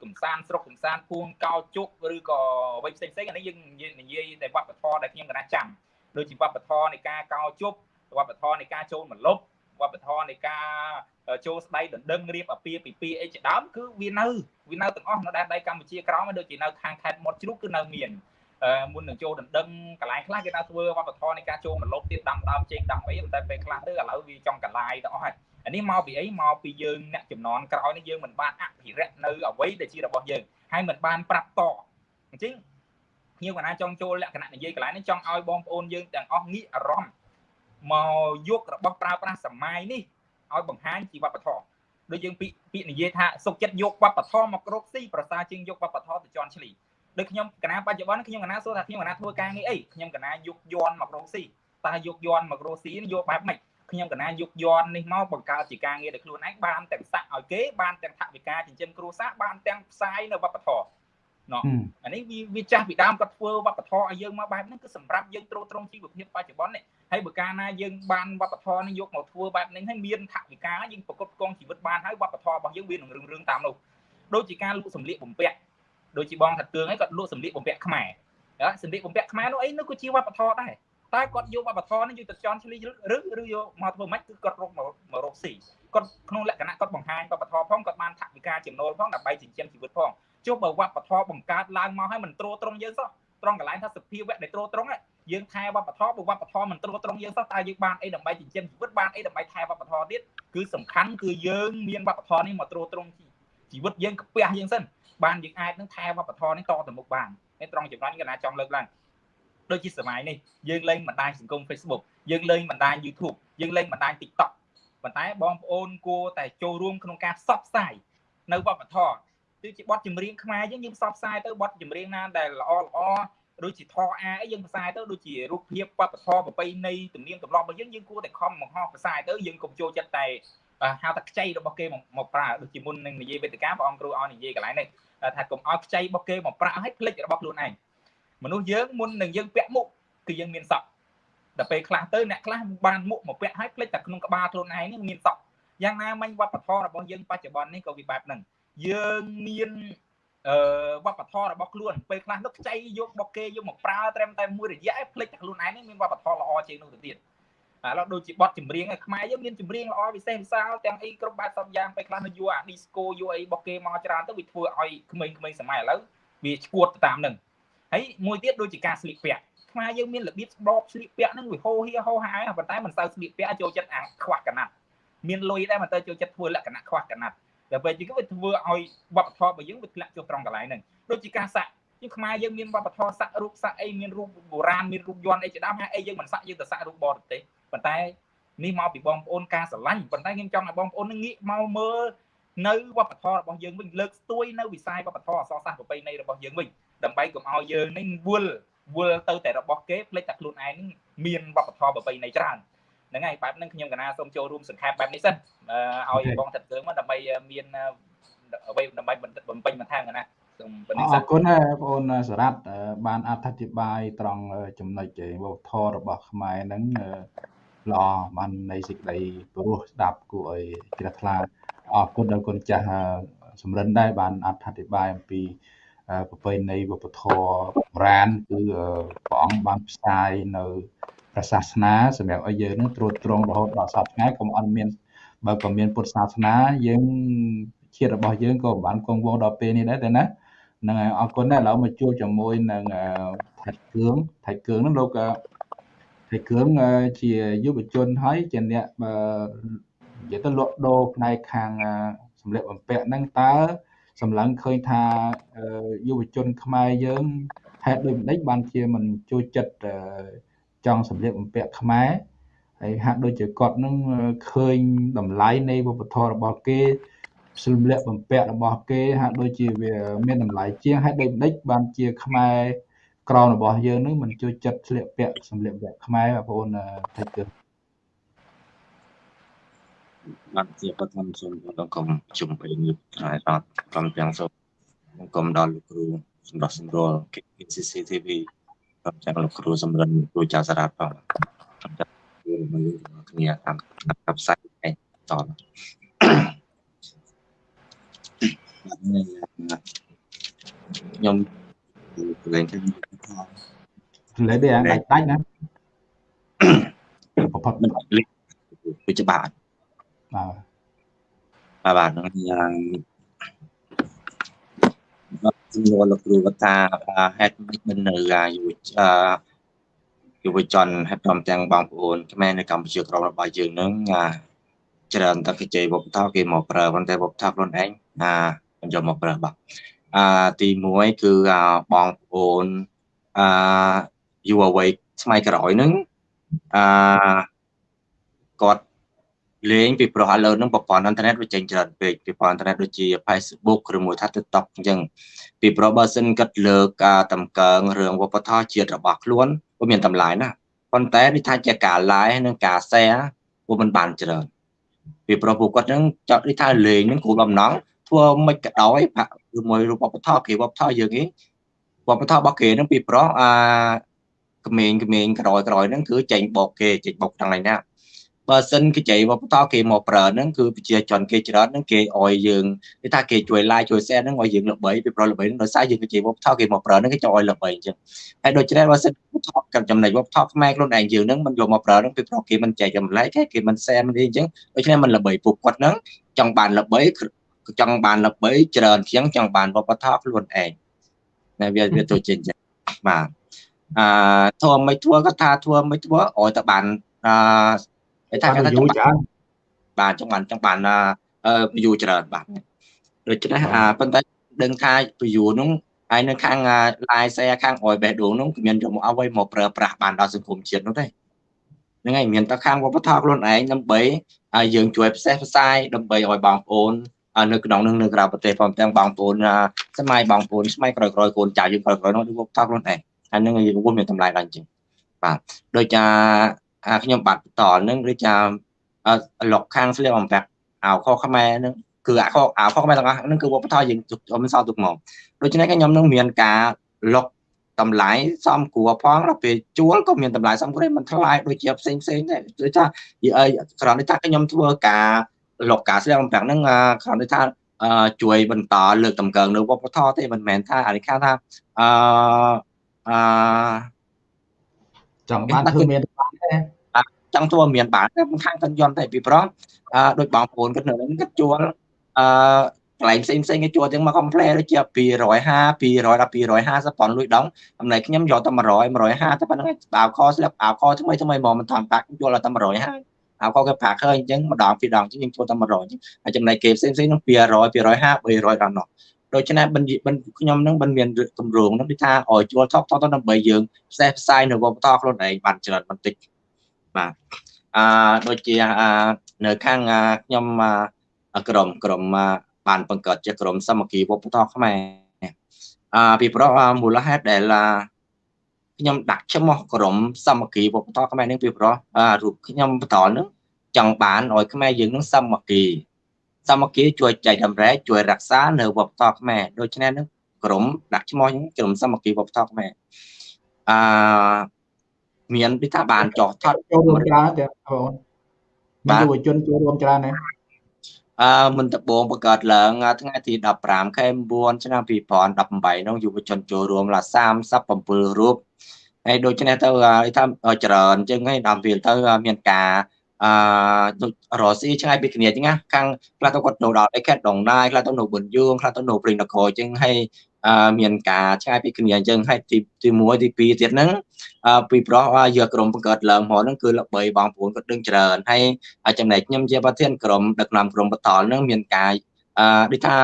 B: កំសាន្តស្រុកកំសាន្តពួងកោជុកឬក៏អ្វីផ្សេងផ្សេងអានេះយើងនិយាយតែវប្បធម៌ដែលខ្ញុំកណាចាំដូចជាវប្បធម៌នៃការកោជុកវប្បធម៌នៃការចូលមលប់ វប្បធម៌នៃការចូលស្ដីដណ្ដឹងរៀបអាពាហ៍ពិពាហ៍អីជាដើមគឺវានៅវានៅទាំងអស់នៅដែនដីកម្ពុជាក្រោមដូចជានៅខាងខេត្តមាត់ជ្រូកគឺនៅមានមុននឹងចូលដណ្ដឹងកន្លែងខ្លះគេនៅធ្វើវប្បធម៌នៃការចូលមលប់ទៀតដាំដើមចេកដាំអីតែពេលខ្លះទៅឥឡូវវាចង់កន្លាយទៅអស់ហើយអានេះមកពីអីមកពីយើងអ្នកចំនួនក្រោយនេះយើងមិនបានអភិរក្សនៅអ្វីដែលជារបស់យើងហើយមិនបានប្រាប់តអញ្ចឹងខ្ញុំកណាចង់ចូលលក្ខណៈនិយាយកន្លែងនេះចង់ឲ្យបងប្អូនយើងទាំងអស់ងាកអារម្មណ៍ មកយករបស់ប្រើប្រាស់សម័យនេះឲ្យបង្ហាញជីវវប្បធម៌ដូចយើងពាក្យពាក្យនិយាយថាសុខចិត្តយកវប្បធម៌មករកស៊ីប្រសើរជាងយកវប្បធម៌ទៅជន់ឈ្លីដូចខ្ញុំកណាបច្ចុប្បន្នខ្ញុំកណាសួរថាខ្ញុំកណាធ្វើការងារអីខ្ញុំកណាយកយន់មករកស៊ីតើយកយន់មករកស៊ីយកបែបម៉េចខ្ញុំកណាយកយន់នេះមកបង្កើតជាការងារដល់ខ្លួនឯងបានទាំងសាក់ឲ្យគេបានទាំងថវិកាចិញ្ចឹមគ្រួសារបានទាំងផ្សាយនៅវប្បធម៌ ណោះអានេះវាវាចាស់ពីដើមគាត់ធ្វើវប្បធម៌ឲ្យយើងមកបែបហ្នឹងគឺសម្រាប់យើងត្រួតត្រងជីវភាពបច្ចុប្បន្ននេះហើយបើកាលណាយើងបានវប្បធម៌នេះយកមកធ្វើបែបនេះហើយមានថវិកាយើងប្រកបកងជីវិតបានហើយវប្បធម៌របស់យើងវានឹងរឿងរឿងតាមនោះដូចជាការលក់សម្លៀកបំពាក់ដូចជាបងថាគឿងហ្នឹងគាត់លក់សម្លៀកបំពាក់ខ្មែរសម្លៀកបំពាក់ខ្មែរនោះអីនោះក៏ជាវប្បធម៌ដែរតែគាត់យកវប្បធម៌នេះយកទៅចន់ឆ្លីឬឬយកមកធ្វើម៉េចគឺគាត់រកមករកស៊ីគាត់ក្នុងលក្ខណៈគាត់បង្ហាញវប្បធម៌ផងគាត់បានថវិកាចំណូលផងដើម្បីចិញ្ចឹមជីវិតផង ចុះបើវប្បធម៌បង្កើតឡើងមកឲ្យមិនត្រួតត្រងយើងសោះត្រង់កន្លែងថាសភាវៈដែលត្រួតត្រងយើងថែវប្បធម៌បើវប្បធម៌មិនត្រួតត្រងយើងសោះតើយើងបានអីដើម្បីចិញ្ចឹមជីវិតបានអីដើម្បីថែវប្បធម៌ទៀតគឺសំខាន់គឺយើងមានវប្បធម៌នេះមកត្រួតត្រងជីវិតយើងក្ពះយើងសិនបានយើងអាចនឹងថែវប្បធម៌នេះតទៅមុខបាននេះត្រង់ចំណុចនេះកណាចង់លើកឡើងដូចជាសម័យនេះយើងលេងបណ្ដាញសង្គម Facebook យើងលេងបណ្ដាញ YouTube យើងលេងបណ្ដាញ TikTok ប៉ុន្តែបងប្អូនគួរតែចូលរួមក្នុងការផ្សព្វផ្សាយនៅវប្បធម៌ គឺជាបទចម្រៀងខ្មែរយើងយើងផ្សព្វផ្សាយទៅបទចម្រៀងណាដែលល្អល្អដូចជាធរអាអីយើងផ្សាយទៅដូចជារូបភាពវប្បធម៌ប្រពៃណីទំនៀមទម្លាប់របស់យើងយើងគួរតែខំបង្ហោះផ្សាយទៅយើងកុំចូលចិត្តតែហៅថាខ្ចីរបស់គេមកប្រើដូចជាមុននឹងនិយាយវេទិកាព្រះអង្គគ្រូឲ្យនិយាយកន្លែងនេះថាកុំឲ្យខ្ចីរបស់គេមកប្រាក់ឲ្យភ្លេចរបស់ខ្លួនឯងមនុស្សយើងមុននឹងយើងពាក់មុខគឺយើងមានសក់ដល់ពេលខ្លះទៅអ្នកខ្លះបានមុខមកពាក់ឲ្យភ្លេចតែក្នុងក្បាលខ្លួនឯងនេះមានសក់យ៉ាងណាមិញវប្បធម៌របស់យើងបច្ចុប្បន្ននេះក៏វាបែបហ្នឹង យើងមានអឺវប្បធម៌របស់ខ្លួនពេលខ្លះនោះខ្ចីយករបស់គេយកមកប្រើត្រឹមតែមួយរយៈឯភ្លេចតែខ្លួនឯងនេះមានវប្បធម៌ល្អជាងនោះទៅទៀតឥឡូវដូចជាបទចម្រៀងខ្មែរយើងមានចម្រៀងល្អពិសេសវិសាលទាំងអីគ្រប់បែបសពយ៉ាងពេលខ្លះនៅយកអា disco យកអីរបស់គេមកច្រើនទៅវាធ្វើឲ្យក្មេងៗសម័យឥឡូវវាឈួតទៅតាមនឹងហើយមួយទៀតដូចជាការស្លៀកពាក់ខ្មែរយើងមានរបៀបស្បបស្លៀកពាក់ហ្នឹងវាហោហៀហោហាប៉ុន្តែមិនសូវស្លៀកពាក់ចូលចិត្តអាខ្វះកណាត់មានលុយដែរមិនទៅចូលចិត្តធ្វើលក្ខណៈខ្វះកណាត់ តែពេលជាងវាធ្វើឲ្យវប្បធម៌របស់យើងវាធ្លាក់ចុះត្រង់កន្លែងហ្នឹងដូចជាការសាក់យើងខ្មែរយើងមានវប្បធម៌សាក់រូបសាក់អីមានរូបបុរាណមានរូបយន្តអីជាដើមហើយអីយើងមិនសាក់យើងទៅសាក់រូបបរទេសប៉ុន្តែនេះមកពីបងប្អូនការស្រឡាញ់ប៉ុន្តែខ្ញុំចង់ឲ្យបងប្អូនងាកមកមើលនៅវប្បធម៌របស់យើងវិញលើកស្ទួយនៅវិស័យវប្បធម៌អក្សរសាស្ត្រប្រពៃណីរបស់យើងវិញដើម្បីកុំឲ្យយើងនេះវល់វល់ទៅតែរបស់គេភ្លេចតែខ្លួនឯងមានវប្បធម៌ប្រពៃណីច្រើន ហ្នឹងហើយបែបហ្នឹងខ្ញុំកណាសូមចូលរួមសង្ខេបបែបនេះសិនឲ្យបងថាត់យើងមកដើម្បីមានអ្វីដើម្បីបំពេញបន្ថែមកណាសូម
A: ប៉ុណ្្នេះសិនអរគុណបងប្អូនសារ៉ាត់បានអធិប្បាយត្រង់ចំណុចវប្បធម៌របស់ខ្មែរហ្នឹងល្អបាននៃសេចក្តីព្រោះស្ដាប់គួរឲ្យជ្រះថ្លាអរគុណដល់គុណចាស់សំរិនដែរបានអធិប្បាយអំពីប្រពៃណីវប្បធម៌បុរាណគឺព្រះអង្គបានផ្សាយនៅ ព្រះសាសនាសម្រាប់ឲ្យយើងនឹងត្រួតត្រងរហូតដល់សពថ្ងៃកុំអត់មានបើក៏មានពុទ្ធសាសនាយើងជាតិរបស់យើងក៏បានគង់វង្សដល់ពេលនេះដែរតែណាហ្នឹងហើយអរគុណដែរឥឡូវមកជួបជាមួយនឹងថៃគ្រឿងថៃគ្រឿងហ្នឹងលោកថៃគ្រឿងជាយុវជនហើយជាអ្នកនិយាយទៅលក់ដូរផ្នែកខាងសម្លៀកបំពាក់ហ្នឹងតើសម្លឹងឃើញថាយុវជនខ្មែរយើងហេតុដូចម្ដេចបានជាមិនចូលចិត្ត ចង់សម្លៀកបំពាក់ខ្មែរហើយហាក់ដូចជាគាត់នឹងឃើញតម្លៃនៃវប្បធម៌របស់គេសម្លៀកបំពាក់របស់គេហាក់ដូចជាវាមានតម្លៃជាងហើយដូចម្ដេចបានជាខ្មែរក្រមរបស់យើងនឹងមិនជួយចិត្តស្លៀកពាក់សម្លៀកបំពាក់ខ្មែរបងប្អូនថៃគឺ
C: បាទជាបឋមសូមដល់កុំជុំបីនេះហើយអត់ក្រុមទាំងសូមគុំដល់លោកគ្រូសម្រាប់សម្រួល CCTV ក្រុមទាំងលោកគ្រូសម្រិនគ្រូចៅសារ៉ាត់ផង
D: មើលគ្នាតាមតាមផ្សាយឯងតតខ្ញុំលេងទៅ
A: លេងដែរដាច់ដាច់ណា
D: ប្រផុតមិនលេងវាច្បាស់បាទបាទហ្នឹងយ៉ាង ជំនួសលោកគ្រូវតាហេតុមិនមិននៅអាយុយុវជនហើយព្រមទាំងបងប្អូនខ្មែរនៅកម្ពុជាក្រមរបស់យើងនឹងច្រើនតែគេជ័យវប្បធម៌គេមកប្រើប៉ុន្តែវប្បធម៌ខ្លួនឯងណាមិនយកមកប្រើបាទអាទី1គឺបងប្អូនអាយុវវ័យស្ម័យក្រោយនឹងអាគាត់ លេងពីព្រោះឥឡូវហ្នឹងប្រព័ន្ធអ៊ីនធឺណិតវាចេញច្រើនពេកប្រព័ន្ធអ៊ីនធឺណិតដូចជា Facebook ឬមួយថា TikTok អញ្ចឹងពីព្រោះបើសិនគាត់លើកការតម្កើងរឿងវប្បធម៌ជាតិរបស់ខ្លួនវាមានតម្លៃណាស់ប៉ុន្តែនេះថាជាការ live និងការ share វាមិនបានច្រើនពីព្រោះពួកគាត់ហ្នឹងចង់នេះថាលេងហ្នឹងគោលបំណងធ្វើមិនក៏ដោយប្រាក់មួយរូបវប្បធម៌គេវប្បធម៌យើងនេះវប្បធម៌របស់គេហ្នឹងពីព្រោះអាក្មេងក្មេងក្រោយក្រោយហ្នឹងគឺចេញបោកគេចេញបោកទាំងហ្នឹងណា បើសិនគេចៃវប្បធម៌គេមកប្រើហ្នឹងគឺប្រជាជនគេច្រើនហ្នឹងគេអោយយើងគេថាគេជួយ like ជួយ share ហ្នឹងឲ្យយើងល្បីពីព្រោះល្បីហ្នឹងដោយសារយើងគេចៃវប្បធម៌គេមកប្រើហ្នឹងគេចង់ឲ្យល្បីអញ្ចឹងហើយដូច្នេះបើសិនថតกับចំណុចវប្បធម៌ខ្មែរខ្លួនឯងយើងហ្នឹងមិនយកមកប្រើហ្នឹងពីព្រោះគេមិនចែកចម្លែកគេគេមិន share មិនអីអញ្ចឹងដូច្នេះមិនល្បីពួកគាត់ហ្នឹងចង់បានល្បីចង់បានល្បីច្រើនជាងចង់បានវប្បធម៌ខ្លួនឯងណាវាវាទៅចេញចឹងបាទអឺធ្វើមិនធ្វើក៏ថាធ្វើមិនធ្វើឲ្យតែបានអឺ
A: គេថាគេថាយូរច្រើន
D: បាទចង់បានចង់បានអឺយូរច្រើនបាទដូច្នេះអាប៉ុន្តែដឹងថាពយូរនោះហើយនៅខាង live share ខាងអយបេះដូងនោះគ្មានយកមកអ្វីមកប្រើប្រាស់បានដល់សង្គមជាតិនោះទេហ្នឹងហើយមានតែខាងវប្បធម៌ខ្លួនឯងដើម្បីឲ្យយើងជួយផ្សេងផ្សាយដើម្បីឲ្យបងប្អូននៅក្នុងនឹងនៅក្រៅប្រទេសផងទាំងបងប្អូនសម័យបងប្អូនស្ម័យក្រោយក្រោយកូនចៅយើងក្រោយក្រោយនោះវប្បធម៌ខ្លួនឯងហើយនឹងយើងមានតម្លៃដល់អញ្ចឹងបាទដូចជា ខ្ញុំបាទបន្តនឹងឬចាលុកខាងស្លៀកបំពាក់អាវខខ្មែរនឹងគឺអាវខអាវខខ្មែរទាំងអស់ហ្នឹងគឺវប្បធម៌យើងមិនសល់ទុកមកដូច្នេះខ្ញុំនឹងមានការលុកតម្លៃសំគួរផងដល់ពេលជួលក៏មានតម្លៃសំគួរមិនថ្លៃដូចជាផ្សេងផ្សេងដែរដូចថាយីអីគ្រាន់តែថាខ្ញុំធ្វើការលុកការស្លៀកបំពាក់ហ្នឹងគ្រាន់តែថាជួយបន្តលើកតម្កើងនៅវប្បធម៌ទេមិនមែនថាអានេះថាអឺអឺ
A: ចង់បានធ្វើមានបានទេ
D: ចង់ធ្វើមានបានតែខាងកិនយន្តតែពីព្រោះអឺដូចបងប្អូនគាត់នៅនឹងគាត់ជួលអឺកន្លែងផ្សេងផ្សេងគេជួលទាំងមក complet ដូចជា250 200ដល់250ប៉ុនលុយដងអំណែខ្ញុំយកតែ100 150តែប៉ុណ្្នឹងអាវខស្លាប់អាវខថ្មីថ្មីមកមិនតាមបាក់ជួលតែ150អាវខគេប្រាក់ឃើញអញ្ចឹងម្ដងពីរដងអញ្ចឹងយើងជួលតែ100អញ្ចឹងហើយចំណែកគេផ្សេងផ្សេងនោះ200 250 300ដល់នោះដូច្នេះបិណ្ឌបិណ្ឌខ្ញុំនឹងមិនមានគម្រោងនោះគឺថាឲ្យជួលថតថតដើម្បីយើងផ្សេងផ្សាយនៅវប្បធម៌ខ្លួនឯងបានច្រើនបន្តិច បាទអឺដូចជានៅខាងខ្ញុំក្រុមក្រុមបានបង្កើតជាក្រុមសាមគ្គីវប្បធម៌ខ្មែរអឺពីព្រោះមូលហេតុដែលខ្ញុំដាក់ឈ្មោះក្រុមសាមគ្គីវប្បធម៌ខ្មែរនឹងពីព្រោះរូបខ្ញុំបន្តនឹងចង់បានឲ្យខ្មែរយើងនឹងសាមគ្គីសាមគ្គីជួយចែកតម្រែកជួយរក្សានៅវប្បធម៌ខ្មែរដូច្នេះនឹងក្រុមដាក់ឈ្មោះក្រុមសាមគ្គីវប្បធម៌ខ្មែរអឺ មានពីថាបានចោះថត
A: ចូលរួមច្រើនទេបងមានយុវជនចូលរួមច្រើនទេ
D: អឺមិនដបងបង្កើតឡើងថ្ងៃទី15ខែ9ឆ្នាំ2018នោះយុវជនចូលរួមឡា37រូបហើយដូច្នេះទៅថាច្រើនអញ្ចឹងហើយដល់ពេលទៅមានការ អឺដូចរស់ស៊ីឆ្ងាយពីគ្នាអញ្ចឹងណាខាងខ្លះទៅគាត់នៅដល់ឯខេត្តដងណាយខ្លះទៅនៅប៊ុនយួងខ្លះទៅនៅព្រៃនគរអញ្ចឹងហើយមានការឆ្ងាយពីគ្នាអញ្ចឹងហើយទីទី1ទី2ទៀតហ្នឹងពីព្រោះយកក្រុមបង្កើតឡើងមកហ្នឹងគឺល្បីបងប្អូនគាត់ដឹងច្រើនហើយចំណែកខ្ញុំជាប្រធានក្រុមដឹកនាំក្រុមបតលហ្នឹងមានការអឺដូចថា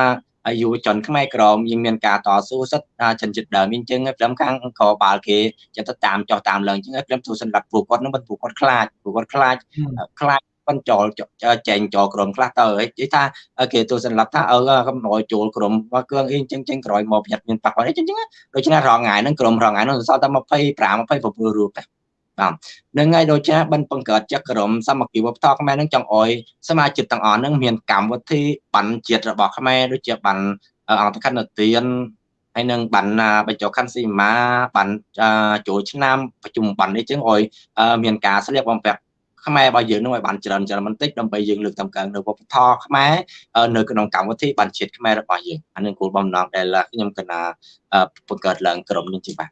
D: យុវជនខ្មែរក្រមយើងមានការតស៊ូសិទ្ធិចិនចិត្តដើមអញ្ចឹងព្រមខាងកបាល់គេចិត្តទៅតាមចោះតាមឡើងអញ្ចឹងព្រមទូសម្រាប់ពួកគាត់នឹងពួកគាត់ខ្លាចពួកគាត់ខ្លាចខ្លាចប៉ុនចូលចែងចូលក្រុមខ្លះទៅនិយាយថាគេទូសម្រាប់ថាអឺកំណយចូលក្រុមមកគ្រឿងអីចឹងចឹងក្រោយមកប្រយ័ត្នមានប៉ះពាល់អីចឹងចឹងដូច្នេះរងថ្ងៃហ្នឹងក្រុមរងថ្ងៃហ្នឹងសល់តែ25 27រូបដែរ បាទនឹងហើយដូចជាបិណ្ឌបង្កើតចក្រមសាមគ្គីវប្បធម៌ខ្មែរនឹងចង់អោយសមាជិកទាំងអស់នឹងមានកម្មវិធីបណ្ឌជាតិរបស់ខ្មែរដូចជាបណ្ឌអង្គកណ្ដទានហើយនឹងបណ្ឌបញ្ចុះខណ្ឌសីមាបណ្ឌចូលឆ្នាំប្រជុំបណ្ឌនេះចឹងអោយមានការស្លៀកបំពាក់ ខ្មែររបស់យើងនឹងឲ្យបានច្រើនច្រើនបន្តិចដើម្បីយើងលើកតម្កើងនៅវប្បធម៌ខ្មែរនៅក្នុងកម្មវិធីបានជាតិខ្មែររបស់យើងអានឹងគោលបំណងដែលខ្ញុំកណាបង្កើតឡើងក្រុមនេះជាបាទ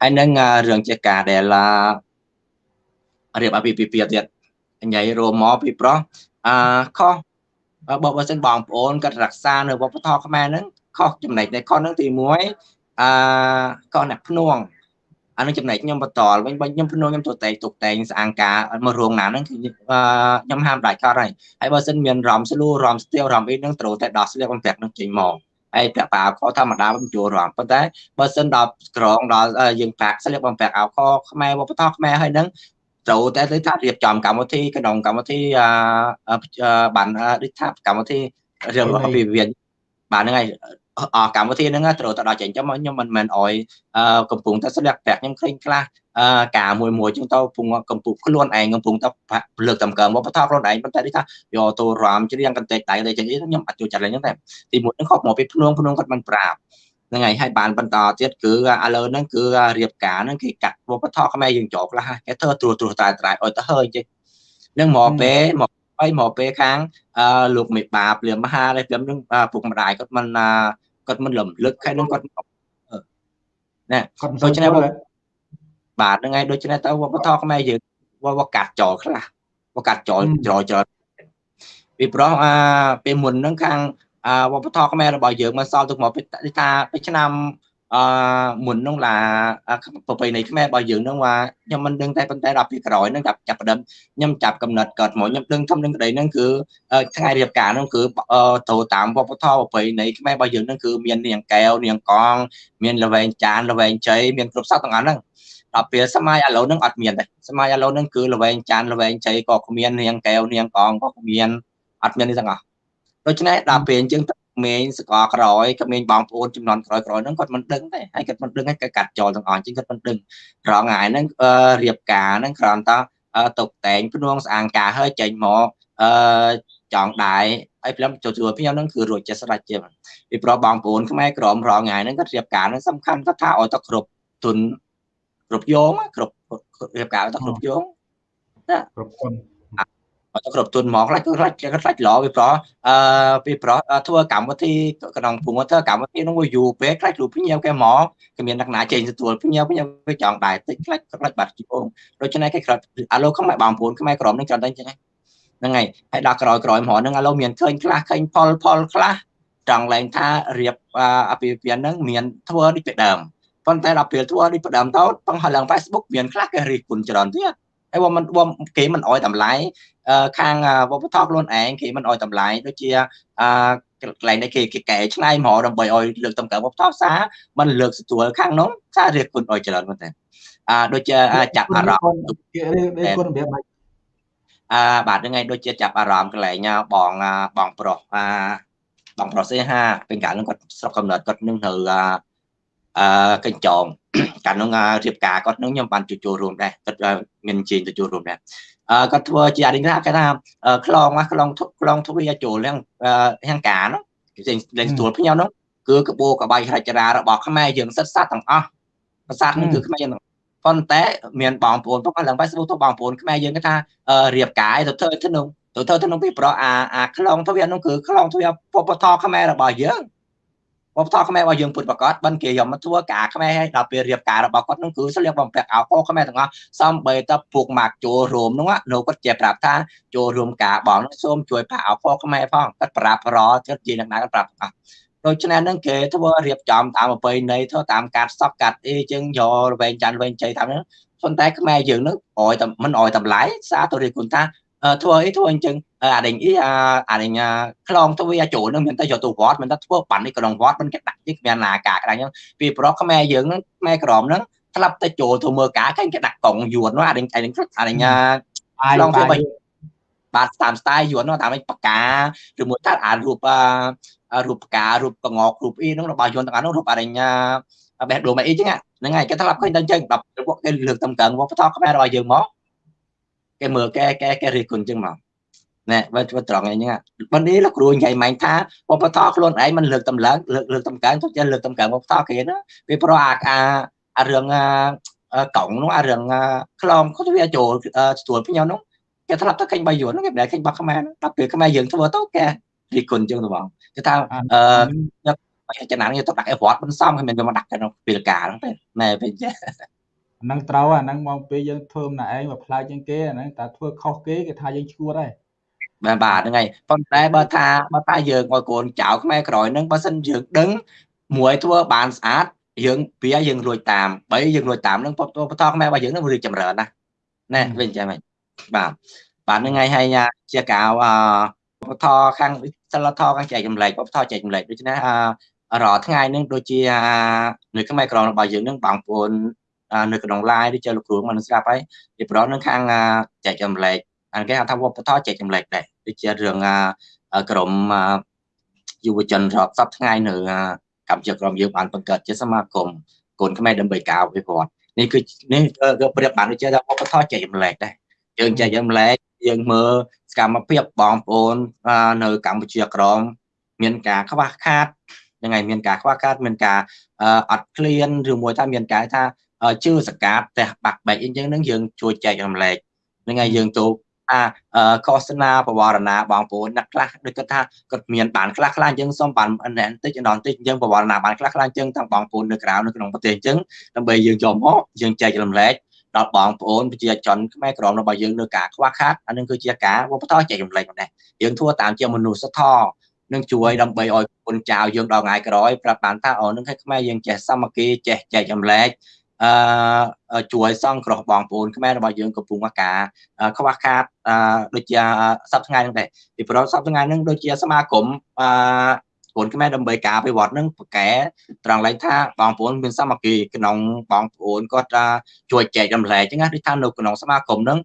D: ហើយនឹងរឿងជាការដែលរៀបអាពាហ៍ពិពាហ៍ទៀតញ៉ៃរួមមកពីប្រុសអឺខុសបើបើសិនបងប្អូនគាត់រក្សានៅវប្បធម៌ខ្មែរហ្នឹងខុសចំណែកនៃខុសហ្នឹងទី1អឺខុសអ្នកភ្នួង អានឹងចំណែកខ្ញុំបន្តវិញបើខ្ញុំភ្នួងខ្ញុំទៅតែទុកតែងស្អាងការមករោងណាហ្នឹងគឺខ្ញុំហាមដាច់កើតហើយហើយបើសិនមានរំស្លូរំស្ទៀវរំអីហ្នឹងត្រូវតែដោះស្លៀកបំពាក់នឹងចេញមកហើយពាក់ប៉ាអោខធម្មតាមិនចូលរំប៉ុន្តែបើសិនដល់ក្រងដល់យើងប៉ាក់ស្លៀកបំពាក់អោខខ្មែរវប្បធម៌ខ្មែរហើយហ្នឹងត្រូវតែទៅថារៀបចំកម្មវិធីក្នុងកម្មវិធីបានដូចថាកម្មវិធីរឿងរបស់វិវិបានហ្នឹងហើយអ កម្មវិធីហ្នឹងត្រូវទៅដល់ចេញចាំខ្ញុំមិនមែនអោយកំពុងតែស្លៀកប្រាក់ខ្ញុំឃើញខ្លះការមួយមួយចឹងទៅពងកំពុងខ្លួនឯងកំពុងតែលើកតម្កើងមកបថខ្លួនឯងប៉ុន្តែនេះថាយកទៅរំច្រៀងកន្តែកដៃទៅចឹងខ្ញុំអត់ចូលចិត្តឡើយហ្នឹងតែទីមួយហ្នឹងខកមកពីភ្នងភ្នងគាត់មិនប្រាប់ហ្នឹងហើយហើយបានបន្តទៀតគឺឥឡូវហ្នឹងគឺរៀបការហ្នឹងគេកាត់វប្បធម៌ខ្មែរយើងចោលខ្លះគេធ្វើត្រួសត្រួសតែត្រៃឲ្យទៅហើយចេះនឹងមកពេលមកហើយមកពេលខាងអឺលោកមេបាព្រាមមហាហើយព្រាមនឹងពុកម្ដាយគាត់មិន គាត់មិនលំលឹកខែនឹងគាត់ណែគាត់ដូច្នេះបាទហ្នឹងហើយដូច្នេះទៅវប្បធម៌ខ្មែរយើងវកាត់ចោលខ្លះវកាត់ចោលចោលចោលពីព្រោះអាពេលមុនហ្នឹងខាងវប្បធម៌ខ្មែររបស់យើងមកសល់ទុកមកថាពីឆ្នាំ អឺមុននោះឡាប្រពៃណីខ្មែររបស់យើងនោះថាខ្ញុំមិនដឹងតែប៉ុន្តែដល់ពីក្រោយហ្នឹងចាប់ចាប់ដើមខ្ញុំចាប់កំណត់កើតមកខ្ញុំដឹងធំនឹងក្តីហ្នឹងគឺថ្ងៃរៀបការហ្នឹងគឺទៅតាមវប្បធម៌ប្រពៃណីខ្មែររបស់យើងហ្នឹងគឺមាននាងកែវនាងកងមានលវែងចានលវែងជ័យមានគ្រប់សពទាំងអស់ហ្នឹងដល់ពេលសម័យឥឡូវហ្នឹងអត់មានទេសម័យឥឡូវហ្នឹងគឺលវែងចានលវែងជ័យក៏គ្មាននាងកែវនាងកងក៏គ្មានអត់មាននេះទាំងអស់ដូច្នេះដល់ពេលអញ្ចឹង ក្មេងសកលក្រោយក្មេងបងប្អូនចំនួនក្រោយក្រោយហ្នឹងគាត់មិនដឹងទេហើយគាត់មិនដឹងហើយគាត់កាត់ចោលទាំងអស់អញ្ចឹងគាត់មិនដឹងរងថ្ងៃហ្នឹងរៀបការហ្នឹងគ្រាន់តែតុបតែងភ្នួងស្អាងការហើយចេញមកអឺចង់ដែរហើយព្រមចូលជួខ្ញុំហ្នឹងគឺរួចចិត្តស្រេចជាពីព្រោះបងប្អូនខ្មែរក្រមរងថ្ងៃហ្នឹងគាត់រៀបការហ្នឹងសំខាន់គាត់ថាឲ្យតែគ្រប់ទុនគ្រប់យងគ្រប់រៀបការទៅគ្រប់យង
A: ណាគ្រប់គុណ
D: អត់គ្រប់ទុនហ្មងខ្លាច់ខ្លាច់ខ្លាច់ល្អពីព្រោះអឺពីព្រោះធ្វើកម្មវិធីក្នុងព្រោះធ្វើកម្មវិធីនោះយូរពេកខ្លាច់លូភ្ញៀវគេហ្មងគេមានលក្ខណៈចេញទទួលភ្ញៀវភ្ញៀវគេចង់ដែរតិចខ្លាច់ខ្លាច់បាត់ជីអូដូច្នេះគេខ្លាច់អាឡូខ្មែរបងប្អូនខ្មែរក្រមនឹងច្រើនតែអញ្ចឹងហ្នឹងហើយហើយដល់ក្រោយក្រោយហ្មងហ្នឹងអាឡូមានឃើញខ្លះឃើញផលផលខ្លះចង់ឡើងថារៀបអាពាហ៍ពិពាហ៍ហ្នឹងមានធ្វើដូចពីដើមប៉ុន្តែដល់ពេលធ្វើដូចពីដើមទៅបង្ហាញឡើង Facebook មានខ្លះគេរីកគុណច្រើនទៀត ហើយបើមិនគេមិនអោយតម្លៃខាងវប្បធម៌ខ្លួនឯងគេមិនអោយតម្លៃដូចជាអឺកន្លែងនេះគេគេកែឆ្នៃមកដើម្បីឲ្យលើកតម្កើងវប្បធម៌សាមិនលើកស្ទួលខាងនោះសារៀបគុណអោយច្រើនមែនទេអឺដូចជាចាប់អារម្មណ៍
A: គេរៀបគុណរបៀបម៉េច
D: អឺបាទហ្នឹងហើយដូចជាចាប់អារម្មណ៍កន្លែងបងបងប្រុសអាបងប្រុសសេហាពេលកាលហ្នឹងគាត់ស្រុកកំណើតគាត់នឹងនៅអឺកញ្ចង កាលនោះរៀបការគាត់នឹងខ្ញុំបានចូលរួមដែរគាត់មានជើងចូលរួមដែរអឺគាត់ធ្វើជាអរិញថាគេថាខ្លងខ្លងខ្លងទ្វាចូលទាំងទាំងការនោះគេលេងទួលភ្ញៅនោះគឺកបោកបាយហរចរារបស់ខ្មែរយើងសិតសាត់ទាំងអស់ប្រាសាទនេះគឺខ្មែរយើងប៉ុន្តែមានបងប្អូនផងឡើង Facebook ទៅបងប្អូនខ្មែរយើងគេថារៀបការទៅធ្វើទៅនោះទៅធ្វើទៅនោះពីប្រអាអាខ្លងទ្វានោះគឺខ្លងទ្វាពពតខ្មែររបស់យើង វប្បធម៌ខ្មែររបស់យើងពុតប្រកាសបិណ្ឌគេយកមកធ្វើការខ្មែរហើយដល់ពេលរៀបការរបស់គាត់នោះគឺស្លៀកបំពាក់អាវពោខ្មែរទាំងអស់សំបីតពួកម៉ាក់ចូលរួមនោះនៅគាត់ជាប្រាប់ថាចូលរួមការបងនោះសូមជួយផាកអាវពោខ្មែរផងគាត់ប្រាប់រគាត់ជាអ្នកណាគាត់ប្រាប់អស់ដូច្នេះនឹងគេធ្វើរៀបចំតាមប្រពៃណីធ្វើតាមកាត់សពកាត់អីចឹងយករវែងច័ន្ទវែងជ័យតាមហ្នឹងប៉ុន្តែខ្មែរយើងនឹងអោយតែមិនអោយតម្លៃសារទៅរៀបគុណថា ធ្វើអីធ្វើអញ្ចឹងអាដេញអីអាដេញខ្លងទៅវាចូលនឹងមានតែយកទៅវត្តមានតែធ្វើបាននេះក្នុងវត្តមិនគេដាក់នេះគ្មានណាការក្រាញ់ហ្នឹងពីប្រុសខ្មែរយើងហ្នឹងខ្មែរក្រមហ្នឹងស្លាប់តែចូលទៅមើលការឃើញគេដាក់កង់យួននោះអាដេញអាដេញអាដេញខ្លងទៅបាបាទតាមស្ទាយយួននោះតាមបកាឬមួយថាអារូបរូបផ្ការូបកងករូបអីហ្នឹងរបស់យួនទាំងអស់នោះរូបអាដេញបេះដូងអីចឹងហ្នឹងហើយគេស្លាប់ឃើញតែអញ្ចឹងដល់ពួកគេលើកតម្កើងវប្បធម៌ខ្មែររបស់យើងមក គេមើលគេគេគេរិះគន់ចឹងមកណែបើធ្វើត្រង់អីហ្នឹងបើនេះលោកគ្រូនិយាយម៉ែងថាវប្បធម៌ខ្លួនឯងមិនលើកតម្លើងលើកលើកតម្កើងទៅចេះលើកតម្កើងវប្បធម៌គេណាពីព្រោះអាអារឿងកង់នោះអារឿងខ្លងគាត់វាចូលស្ទួលពីខ្ញុំនោះគេធ្លាប់ទៅកិច្ចបាយយួនគេមិនដែលកិច្ចបាក់ខ្មែរដល់ពេលខ្មែរយើងធ្វើទៅគេរីគុណជាងទៅបងគេថាអឺចំណានគេទៅដាក់អីវត្តមិនសមគេមិនមកដាក់ក្នុងពេលការហ្នឹងទេណែពេលចេះ
A: ហ្នឹងត្រូវអាហ្នឹងមកពេលយើងធ្វើម្នាក់ឯងមកផ្លែជាងគេអាហ្នឹងតែធ្វើខុសគេគេថាយើងឈួតហើយ
D: បាទបាទហ្នឹងហើយប៉ុន្តែបើថាបើថាយើងឲ្យកូនចៅខ្មែរក្រោយហ្នឹងបើសិនយើងដឹងមួយធ្វើបានស្អាតយើងពីយើងរួចតាមបីយើងរួចតាមហ្នឹងពតបតខ្មែររបស់យើងហ្នឹងរីចម្រើនណាណែវិញចាំហ្នឹងបាទបាទហ្នឹងហើយហើយជាកៅអបថខាងសិលធខាងចែកចម្លែកបថចែកចម្លែកដូច្នេះអរាល់ថ្ងៃហ្នឹងដូចជានៅខ្មែរក្រមរបស់យើងហ្នឹងបងប្អូន នៅក្នុង line ឬចូលលោកគ្រូមកនឹងស្ដាប់ហើយពីប្រនៅខាងចែកចម្លែកអានគេហៅថាវប្បធម៌ចែកចម្លែកដែរដូចជារឿងក្រមយុវជនរាប់សប្តាហ៍ថ្ងៃនៅកម្ពុជាក្រមយើងបានបង្កើតជាសមាគមកូនខ្មែរដើម្បីការអភិវឌ្ឍនេះគឺនេះគឺប្រៀបបានដូចជាថាវប្បធម៌ចែកចម្លែកដែរយើងចែកចម្លែកយើងមើលសកម្មភាពបងប្អូននៅកម្ពុជាក្រមមានការខ្វះខាតយ៉ាងไงមានការខ្វះខាតមានការអត់ឃ្លានឬមួយថាមានការថា ជឿសកាត់ផ្ទះបាក់បែកអីចឹងនឹងយើងជួយចែករំលែកហ្នឹងហើយយើងទៅអាកោសនាបវរណាបងប្អូនអ្នកខ្លះដូចគាត់ថាគាត់មានបានខ្លះខ្លះអញ្ចឹងសូមបានបន្តិចអនតិចអញ្ចឹងបវរណាបានខ្លះខ្លះអញ្ចឹងទាំងបងប្អូននៅក្រៅនៅក្នុងប្រទេសអញ្ចឹងដើម្បីយើងយកមកយើងចែករំលែកដល់បងប្អូនប្រជាជនខ្មែរក្រមរបស់យើងនៅការខ្វះខាតអានឹងគឺជាការវប្បធម៌ចែករំលែកម្ដេះយើងធ្វើតាមជាមនុស្សធម៌នឹងជួយដើម្បីឲ្យគុណចៅយើងដល់ថ្ងៃក្រោយប្រាប់បានថាអូនឹងឲ្យខ្មែរយើងចេះសាមគ្គីចេះចែករំលែក អឺជួយសង្គ្រោះបងប្អូនខ្មែររបស់យើងកំពុងការខ្វះខាតអឺដូចជាសប្តាហ៍ថ្ងៃហ្នឹងដែរពីព្រោះសប្តាហ៍ថ្ងៃហ្នឹងដូចជាសមាគមអឺកូនខ្មែរដើម្បីការអភិវឌ្ឍនឹងប្រកែត្រង់ឡើងថាបងប្អូនមានសាមគ្គីក្នុងបងប្អូនគាត់ជួយចែករំលែកចឹងណាដូចថានៅក្នុងសមាគមហ្នឹង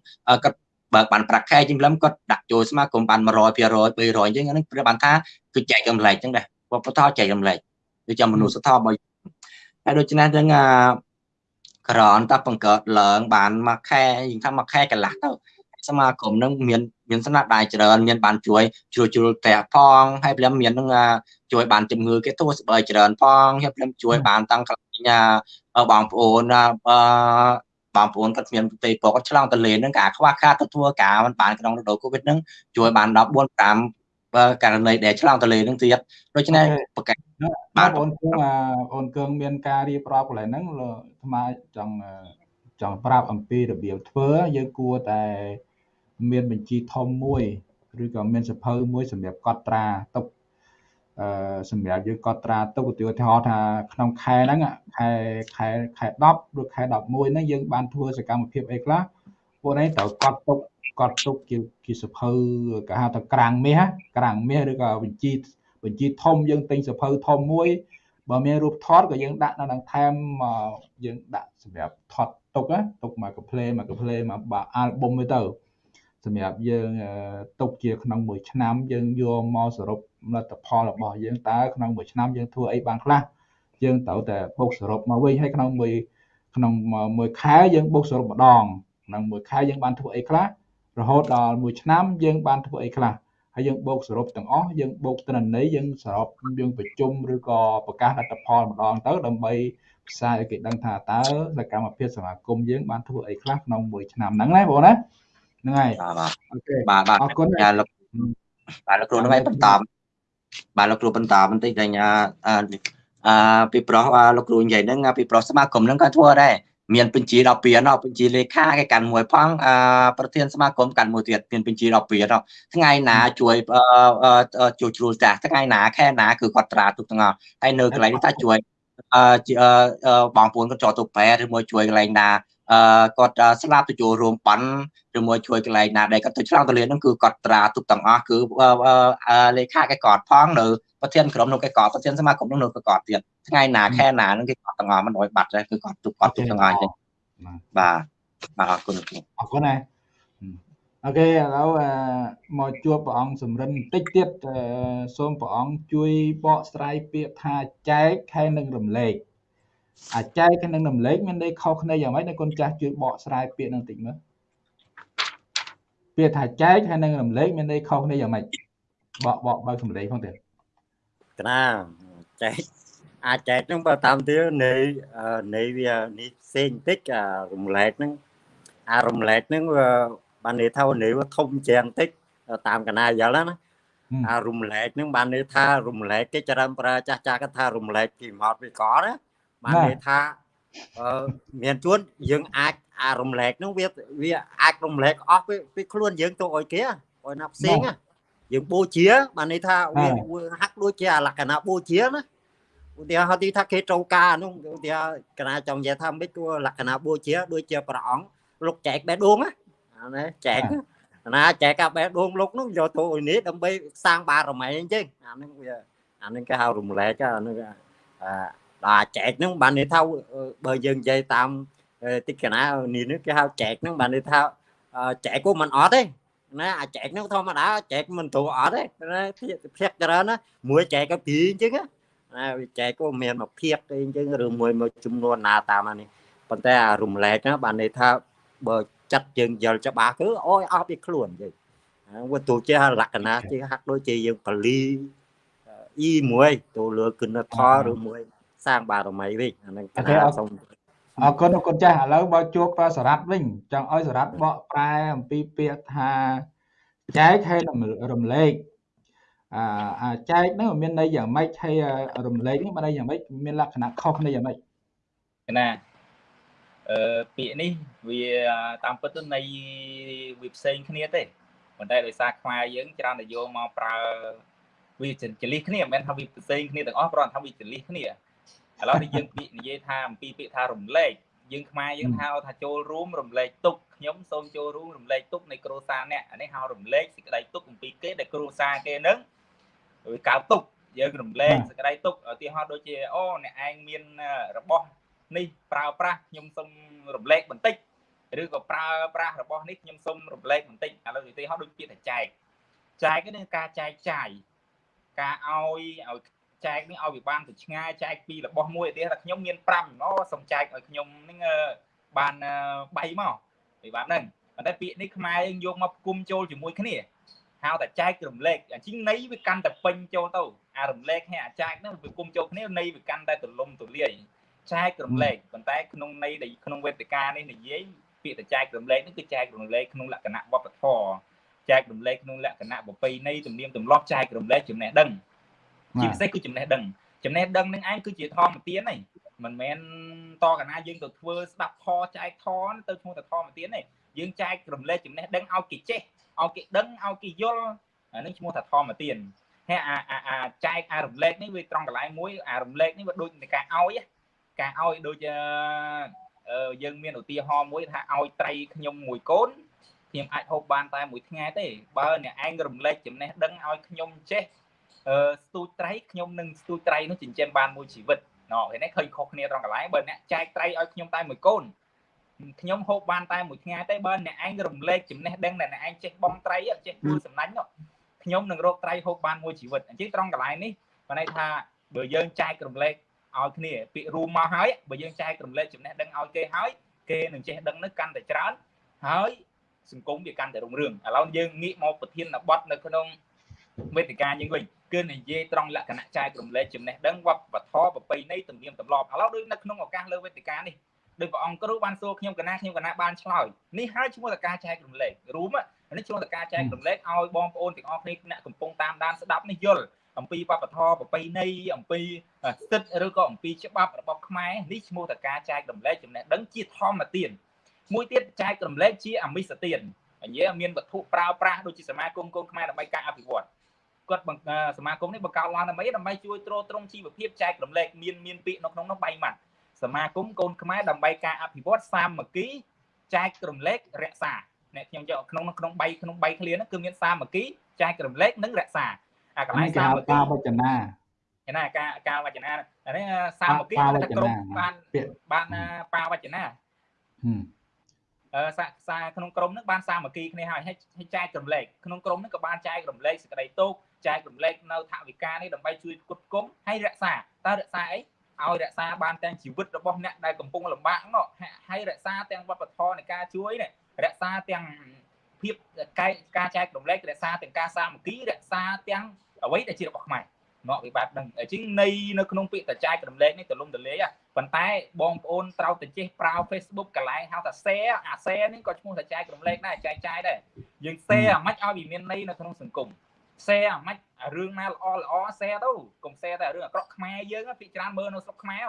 D: គាត់បើបានប្រាក់ខែជាងលឹមគាត់ដាក់ចូលសមាគមបាន100 200 300អញ្ចឹងហ្នឹងព្រោះបានថាគឺចែករំលែកចឹងដែរវប្បធម៌ចែករំលែកដូចជាមនុស្សធម៌របស់ហើយដូច្នេះទាំង ក្រនតបង្កើតឡើងបានមួយខែយើងថាមួយខែកន្លះទៅសមាគមនឹងមានមានស្នាដៃច្រើនមានបានជួយជ្រួលជ្រួលផ្ទះផងហើយព្រមមាននឹងជួយបានជំងឺគេទួស្បើច្រើនផងហើយព្រមជួយបានតាំងកន្លែងបងប្អូនអឺបងប្អូនគាត់មានប្រទេសពគាត់ឆ្លងទៅលេនហ្នឹងការខ្វះខាតទៅធ្វើការមិនបានក្នុងរដូវកូវីដហ្នឹងជួយបាន14 5 ករណីដែលឆ្លងទៅលេហ្នឹងទៀតដូច្នេះប្រកាស
A: បាទបងគងអូនគងមានការរៀបរាប់កន្លែងហ្នឹងថ្មចង់ចង់ប្រាប់អំពីរបៀបធ្វើយើងគួរតែមានបញ្ជីធំមួយឬក៏មានសភៅមួយសម្រាប់កត់ត្រាទុកអឺសម្រាប់យើងកត់ត្រាទុកឧទាហរណ៍ថាក្នុងខែហ្នឹងខែខែខែ10ឬខែ11ហ្នឹងយើងបានធ្វើសកម្មភាពអីខ្លះ ពួកនេះត្រូវកត់ទុកកត់ទុកជាជាសភៅគេហៅថាក្រាំងមាសក្រាំងមាសឬក៏បញ្ជីបញ្ជីធំយើងទិញសភៅធំមួយបើមានរូបថតក៏យើងដាក់នៅនឹងថែមយើងដាក់សម្រាប់ថតទុកទុកមកកាផ្លេមកកាផ្លេមកបាអាល់ប៊ុមទៅសម្រាប់យើងទុកជាក្នុងមួយឆ្នាំយើងយកមកសរុបលទ្ធផលរបស់យើងតើក្នុងមួយឆ្នាំយើងធ្វើអីបានខ្លះយើងត្រូវតែបូកសរុបមកវិញហើយក្នុងមួយក្នុងមួយខែយើងបូកសរុបម្ដង ក្នុងមួយខែយើងបានធ្វើអីខ្លះរហូតដល់មួយឆ្នាំយើងបានធ្វើអីខ្លះហើយយើងបូកសរុបទាំងអស់យើងបូកត្រិន័យយើងសរុបយើងប្រជុំឬក៏ប្រកាសលទ្ធផលម្ដងទៅដើម្បីផ្សាយឲ្យគេដឹងថាតើសកម្មភាពសមាគមយើងបានធ្វើអីខ្លះក្នុងមួយឆ្នាំហ្នឹងណាបងណាហ្នឹងហើយ
D: អូខេបាទបាទអរគុណចាលោកបាទលោកគ្រូនឹងឲ្យបន្តបាទលោកគ្រូបន្តបន្តិចតែអឺពីប្រុសលោកគ្រូនិយាយហ្នឹងពីប្រុសសមាគមហ្នឹងក៏ធ្វើដែរ មានបញ្ជីដល់ពីណោះបញ្ជីលេខាគេកាន់មួយផងអឺប្រធានសមាគមកាន់មួយទៀតមានបញ្ជីដល់ពីណោះថ្ងៃណាជួយជួយជ្រួលចាស់ថ្ងៃណាខែណាគឺគាត់ត្រាទុកទាំងអស់ហើយនៅកន្លែងនេះថាជួយអឺបងប្អូនគាត់ចោលទៅប្រែឬមួយជួយកន្លែងណាអឺគាត់ស្លាប់ទៅចូលរួមបន់ឬមួយជួយកន្លែងណាដែលគាត់ទៅឆ្លងទលានហ្នឹងគឺគាត់ត្រាទុកទាំងអស់គឺលេខាគេគាត់ផងនៅប្រធានក្រុមនោះគេគាត់ប្រធានសមាគមនោះនៅគេគាត់ទៀត ថ្ងៃណាខែណាហ្នឹងគេគាត់ទាំងអស់មិនអោយបាត់ដែរគឺគាត់ទុកគាត់ទុកទាំងអស់អញ្ចឹងបាទបាទអរគុណ
A: អរគុណណាអូខេឥឡូវមកជួបព្រះអង្គសំរិនបន្តិចទៀតសូមព្រះអង្គជួយបកស្រាយពាក្យថាចែកហើយនឹងរំលែកអាចែកហើយនឹងរំលែកមានន័យខុសគ្នាយ៉ាងម៉េចនៅគុណចាស់ជួយបកស្រាយពាក្យនឹងបន្តិចមើលពាក្យថាចែកហើយនឹងរំលែកមានន័យខុសគ្នាយ៉ាងម៉េចបកបកបើកសម្លេងផងទៀត
C: កណាចែក អាចចែកហ្នឹងបើតាមទៀតនៃនៃវានេះផ្សេងបន្តិចអារំលែកហ្នឹងអារំលែកហ្នឹងវាបានន័យថានេះធំជាងតិចតាមកណាយល់ណាអារំលែកហ្នឹងបានន័យថារំលែកគេច្រើនប្រើចាស់ចាស់គាត់ថារំលែកពីមកពីកណាបានន័យថាអឺមានជួនយើងអាចអារំលែកហ្នឹងវាវាអាចរំលែកអស់ពីខ្លួនយើងទៅឲ្យគេឲ្យណាផ្សេងយើងបូជាបានន័យថាវាហាក់ដូចជាលក្ខណៈបូជាណា ឧទាហរណ៍ទីថាគេត្រូវការនោះឧទាហរណ៍កណាចង់និយាយថាមិនគួរលក្ខណៈបូជាដូចជាព្រះអង្គលោកចែកបេះដូងណាអានេះចែកណាចែកកាបេះដូងលោកនោះយកទៅឲ្យនេះដើម្បីសាងបារមីអញ្ចឹងអានេះវាអានេះគេហៅរំលែកអានេះអាដល់ចែកហ្នឹងបានន័យថាបើយើងនិយាយតាមតិចកណានេះគេហៅចែកហ្នឹងបានន័យថាចែកក៏មិនអត់ទេណាអាចែកហ្នឹងធម្មតាចែកមិនត្រូវអត់ទេណាភាកច្រើនណាមួយចែកក៏ពីរអញ្ចឹង ណាវាចែកក៏មានមកភាកទេអញ្ចឹងឬមួយមួយចំនួនណាតាមនេះប៉ុន្តែអារំលែកណាបានន័យថាបើចិត្តយើងយល់ច្បាស់គឺអូយអស់ពីខ្លួនអញ្ចឹងវាទូជាលក្ខណៈជាហាក់ដូចជាយើងបលីអ៊ីមួយទៅលើគុណធម៌ឬមួយ សាងបារមីវិញអាហ្នឹងកណាសូម
A: អរគុណអរគុណចាស់ឥឡូវបើជួបសារ៉ាត់វិញចង់ឲ្យសារ៉ាត់បកប្រែអំពីពាក្យថាចែកហើយរំលែក អាអាចែកហ្នឹងមានន័យយ៉ាងម៉េចហើយរំលែកនេះមានន័យយ៉ាងម៉េចមានលក្ខណៈខុសគ្នាយ៉ាងម៉េច
B: ណាអឺពាក្យនេះវាតាមពិតទៅន័យវាផ្សេងគ្នាទេប៉ុន្តែដោយសារខ្មែរយើងច្រើនតែយកមកប្រើវាចលិះគ្នាមិនមែនថាវាផ្សេងគ្នាទាំងអស់គ្រាន់តែថាវាចលិះគ្នាឥឡូវនេះយើងពាក្យនិយាយថាអំពីពាក្យថារំលែកយើងខ្មែរយើងហៅថាចូលរួមរំលែកទុកខ្ញុំសូមចូលរួមរំលែកទុកនៃគ្រួសារអ្នកអានេះហៅរំលែកសេចក្តីទុកអំពីគេដែលគ្រួសារគេនឹង វាកើតទុកយើងរំលែកសេចក្តីទុកឧទាហរណ៍ដូចជាអូអ្នកឯងមានរបស់នេះប្រើប្រាស់ខ្ញុំសូមរំលែកបន្តិចឬក៏ប្រើប្រាស់របស់នេះខ្ញុំសូមរំលែកបន្តិចឥឡូវឧទាហរណ៍ដូចពាក្យថាចែកចែកនេះការចែកចាយការឲ្យឲ្យចែកនេះឲ្យវាបានទៅឆ្ងាយចែកពីរបស់មួយឧទាហរណ៍ថាខ្ញុំមាន5ណសូមចែកឲ្យខ្ញុំនឹងបាន3មកពីបានហ្នឹងប៉ុន្តែពាក្យនេះខ្មែរយើងយកមកផ្គុំចូលជាមួយគ្នា ហៅតែចែករំលែកអញ្ចឹងន័យវាកាន់តែពេញចូលទៅអារំលែកហើយអាចែកហ្នឹងវាគុំចូលគ្នាន័យវាកាន់តែទលំទលាយចែករំលែកប៉ុន្តែក្នុងន័យដែលក្នុងវេទិកានេះនិយាយពាក្យតែចែករំលែកនេះគឺចែករំលែកក្នុងលក្ខណៈវប្បធម៌ចែករំលែកក្នុងលក្ខណៈប្រពៃណីទំនៀមទម្លាប់ចែករំលែកចំណេះដឹងជាពិសេសគឺចំណេះដឹងចំណេះដឹងនឹងឯងគឺជាធម្មទានហ្នឹងមិនមែនតកណាយើងទៅធ្វើស្ដាប់ធចែកធទៅឈ្មោះតែធម្មទានទេ យើងចែករំលែកចំណេះដឹងឲ្យគេចេះឲ្យគេដឹងឲ្យគេយល់អានេះឈ្មោះថាធម្មទានហើយអាអាចែកអារំលែកនេះវាត្រង់កន្លែងមួយអារំលែកនេះវាដូចនៃការឲ្យការឲ្យដូចយើងមានឧទាហរណ៍មួយថាឲ្យត្រីខ្ញុំមួយកូនខ្ញុំអាចហូបបានតែមួយថ្ងៃទេបើអ្នកឯងរំលែកចំណេះដឹងឲ្យខ្ញុំចេះអឺស្ទូចត្រីខ្ញុំនឹងស្ទូចត្រីនោះចិញ្ចឹមបានមួយជីវិតណ៎ឃើញទេឃើញខុសគ្នាត្រង់កន្លែងបើអ្នកចែកត្រីឲ្យខ្ញុំតែមួយកូន ខ្ញុំហូបបានតែមួយថ្ងៃទេបើអ្នកឯងរំលែកចំណេះដឹងដែលអ្នកឯងចេះបងត្រីចេះធ្វើសំណាញ់នោះខ្ញុំនឹងរកត្រីហូបបានមួយជីវិតអញ្ចឹងត្រង់កន្លែងនេះបើន័យថាបើយើងចែករំលែកឲ្យគ្នាពាក្យរួមមកហើយបើយើងចែករំលែកចំណេះដឹងឲ្យគេហើយគេនឹងចេះដឹងនោះកាន់តែច្រើនហើយសង្គមវាកាន់តែរុងរឿងឥឡូវយើងងាកមកប្រធានបទនៅក្នុងវេទិកាយើងវិញគឺនិយាយត្រង់លក្ខណៈចែករំលែកចំណេះដឹងវប្បធម៌ប្រពៃណីទំនៀមទម្លាប់ឥឡូវដូចនៅក្នុងឱកាសលើវេទិកានេះ ដោយព្រះអង្គគ្រូបានសួរខ្ញុំកណាខ្ញុំកណាបានឆ្លើយនេះហើយឈ្មោះតការចែករំលែករួមនេះឈ្មោះតការចែករំលែកឲ្យបងប្អូនទាំងអស់គ្នាអ្នកកំពុងតាមដានស្ដាប់នេះយល់អំពីវប្បធម៌ប្រពៃណីអំពីសិទ្ធិឬក៏អំពីច្បាប់របស់ខ្មែរនេះឈ្មោះតការចែករំលែកចំណេះដឹងជាធម្មទានមួយទៀតចែករំលែកជាអមិសទានអញ្ញេមានវត្ថុប្រើប្រាស់ដូចជាសមាគមកូនខ្មែរដើម្បីការអភិវឌ្ឍគាត់សមាគមនេះបង្កើតឡើងដើម្បីដើម្បីជួយទ្រទ្រង់ជីវភាពចែករំលែកមានមានពាក្យនៅក្នុងនោះ3ម៉ាត់ សមាគមកូនខ្មែរដើម្បីការអភិវឌ្ឍសាមគ្គីចែករំលែករក្សាអ្នកខ្ញុំយកក្នុងក្នុង3ក្នុង3ឃ្លាហ្នឹងគឺមានសាមគ្គីចែករំលែកនិងរក្សាអាកន្លែងសាមគ្គី
A: វចនា
B: ឯណាការការវចនាអានេះសាមគ្គីថាក្រុមបានបានបាវចនាអឺសាសាក្នុងក្រុមហ្នឹងបានសាមគ្គីគ្នាហើយឲ្យចែករំលែកក្នុងក្រុមហ្នឹងក៏បានចែករំលែកសេចក្តីទុកចែករំលែកនៅថវិកានេះដើម្បីជួយគុតគង់ហើយរក្សាតើរក្សាអី ឲ្យរក្សាបានទាំងជីវិតរបស់អ្នកដែលកំពុងលំបាកនោះហើយរក្សាទាំងវប្បធម៌នៃការជួយនេះរក្សាទាំងភាពការចែករំលែករក្សាទាំងការសាមគ្គីរក្សាទាំងអ្វីដែលជារបស់ខ្មែរណោះវាបែបហ្នឹងអញ្ចឹងនៃនៅក្នុងពាក្យតចែករំលែកនេះទលំទលាយប៉ុន្តែបងប្អូនត្រូវតែចេះប្រើ Facebook កន្លែងហៅថា share អា share នេះក៏ឈ្មោះតចែករំលែកដែរចែកចាយដែរយើង share អាម៉េចឲ្យវាមានន័យនៅក្នុងសង្គម share អាម៉េចរឿងណាល្អល្អ share ទៅកុំ share តែរឿងអាក្រក់ខ្មែរយើងភាគច្រើនមើលនៅស្រុកខ្មែរ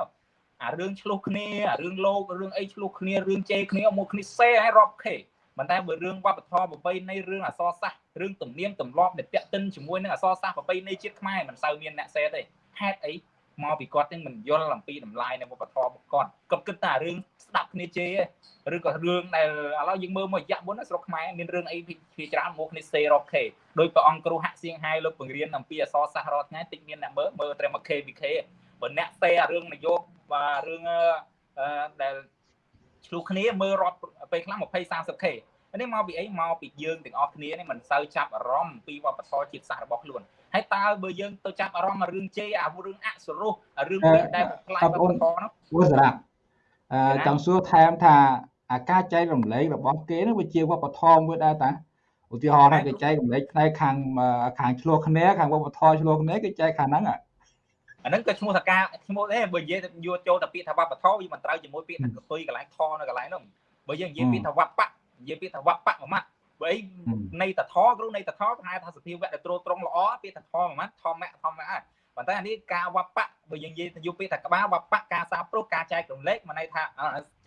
B: អារឿងឆ្លោះគ្នាអារឿងលោករឿងអីឆ្លោះគ្នារឿងជេរគ្នាមកគ្នា share ឲ្យរាប់ខេប៉ុន្តែបើរឿងវប្បធម៌ប្រពៃណីរឿងអសរសាស្ត្ររឿងទំនៀមទម្លាប់ដែលតាក់ទិនជាមួយនឹងអសរសាស្ត្រប្រពៃណីជាតិខ្មែរមិនសូវមានអ្នកសេទេហេតុអី មកពីគាត់នឹងមិនយល់អំពីតម្លៃនៃវប្បធម៌គាត់គាត់គិតតែរឿងស្ដាប់គ្នាជេរឬក៏រឿងដែលឥឡូវយើងមើលមករយៈមុនស្រុកខ្មែរមានរឿងអីភាច្រើនមកគ្នាសេរ៉ុបខេដោយព្រះអង្គគ្រូហាក់សៀងហៃលោកបង្រៀនអំពីអសរសាស្ត្ររាល់ថ្ងៃតិចមានអ្នកមើលមើលត្រឹម KVK បើអ្នកសេរឿងនយោបាយរឿងដែលឆ្លុះគ្នាមើលរាប់ពេលខ្លះ20 30K នេះមកពីអីមកពីយើងទាំងអស់គ្នានេះមិនសូវចាប់អារម្មណ៍ពីវប្បធម៌ជាតិសាសន៍របស់ខ្លួន ហើយតើបើយើងទៅចាប់អារម្មណ៍រឿងជេរអារឿងអសរោះរឿងពេលដែលផ្លាយវប្បធម៌នោះ
A: វសរាអឺចង់សួរថែមថាអាការចែករំលែករបស់គេនោះវាជាវប្បធម៌មួយដែរតាឧទាហរណ៍ថាគេចែករំលែកផ្នែកខាងខាងឆ្លោះគ្នាខាងវប្បធម៌ឆ្លោះគ្នាគេចែកខាងហ្នឹង
B: អាហ្នឹងក៏ឈ្មោះថាការឈ្មោះដែរបើនិយាយយកចូលតែពាក្យថាវប្បធម៌វាមិនត្រូវជាមួយពាក្យថាកតុយកន្លែងថនៅកន្លែងនោះបើយើងនិយាយពាក្យថាវប្បនិយាយពាក្យថាវបៈមួយម៉ាត់ បើអីនៃតថគ្រូនៃតថប្រហែលថាសភាវៈដែលត្រួតត្រងល្អពាក្យថាធម៌មួយម៉ាត់ធម្មៈធម្មៈប៉ុន្តែអានេះការវបៈបើយើងនិយាយទៅយកពាក្យថាក្បាលវបៈការសាព្រោះការចែករំលែកមកន័យថា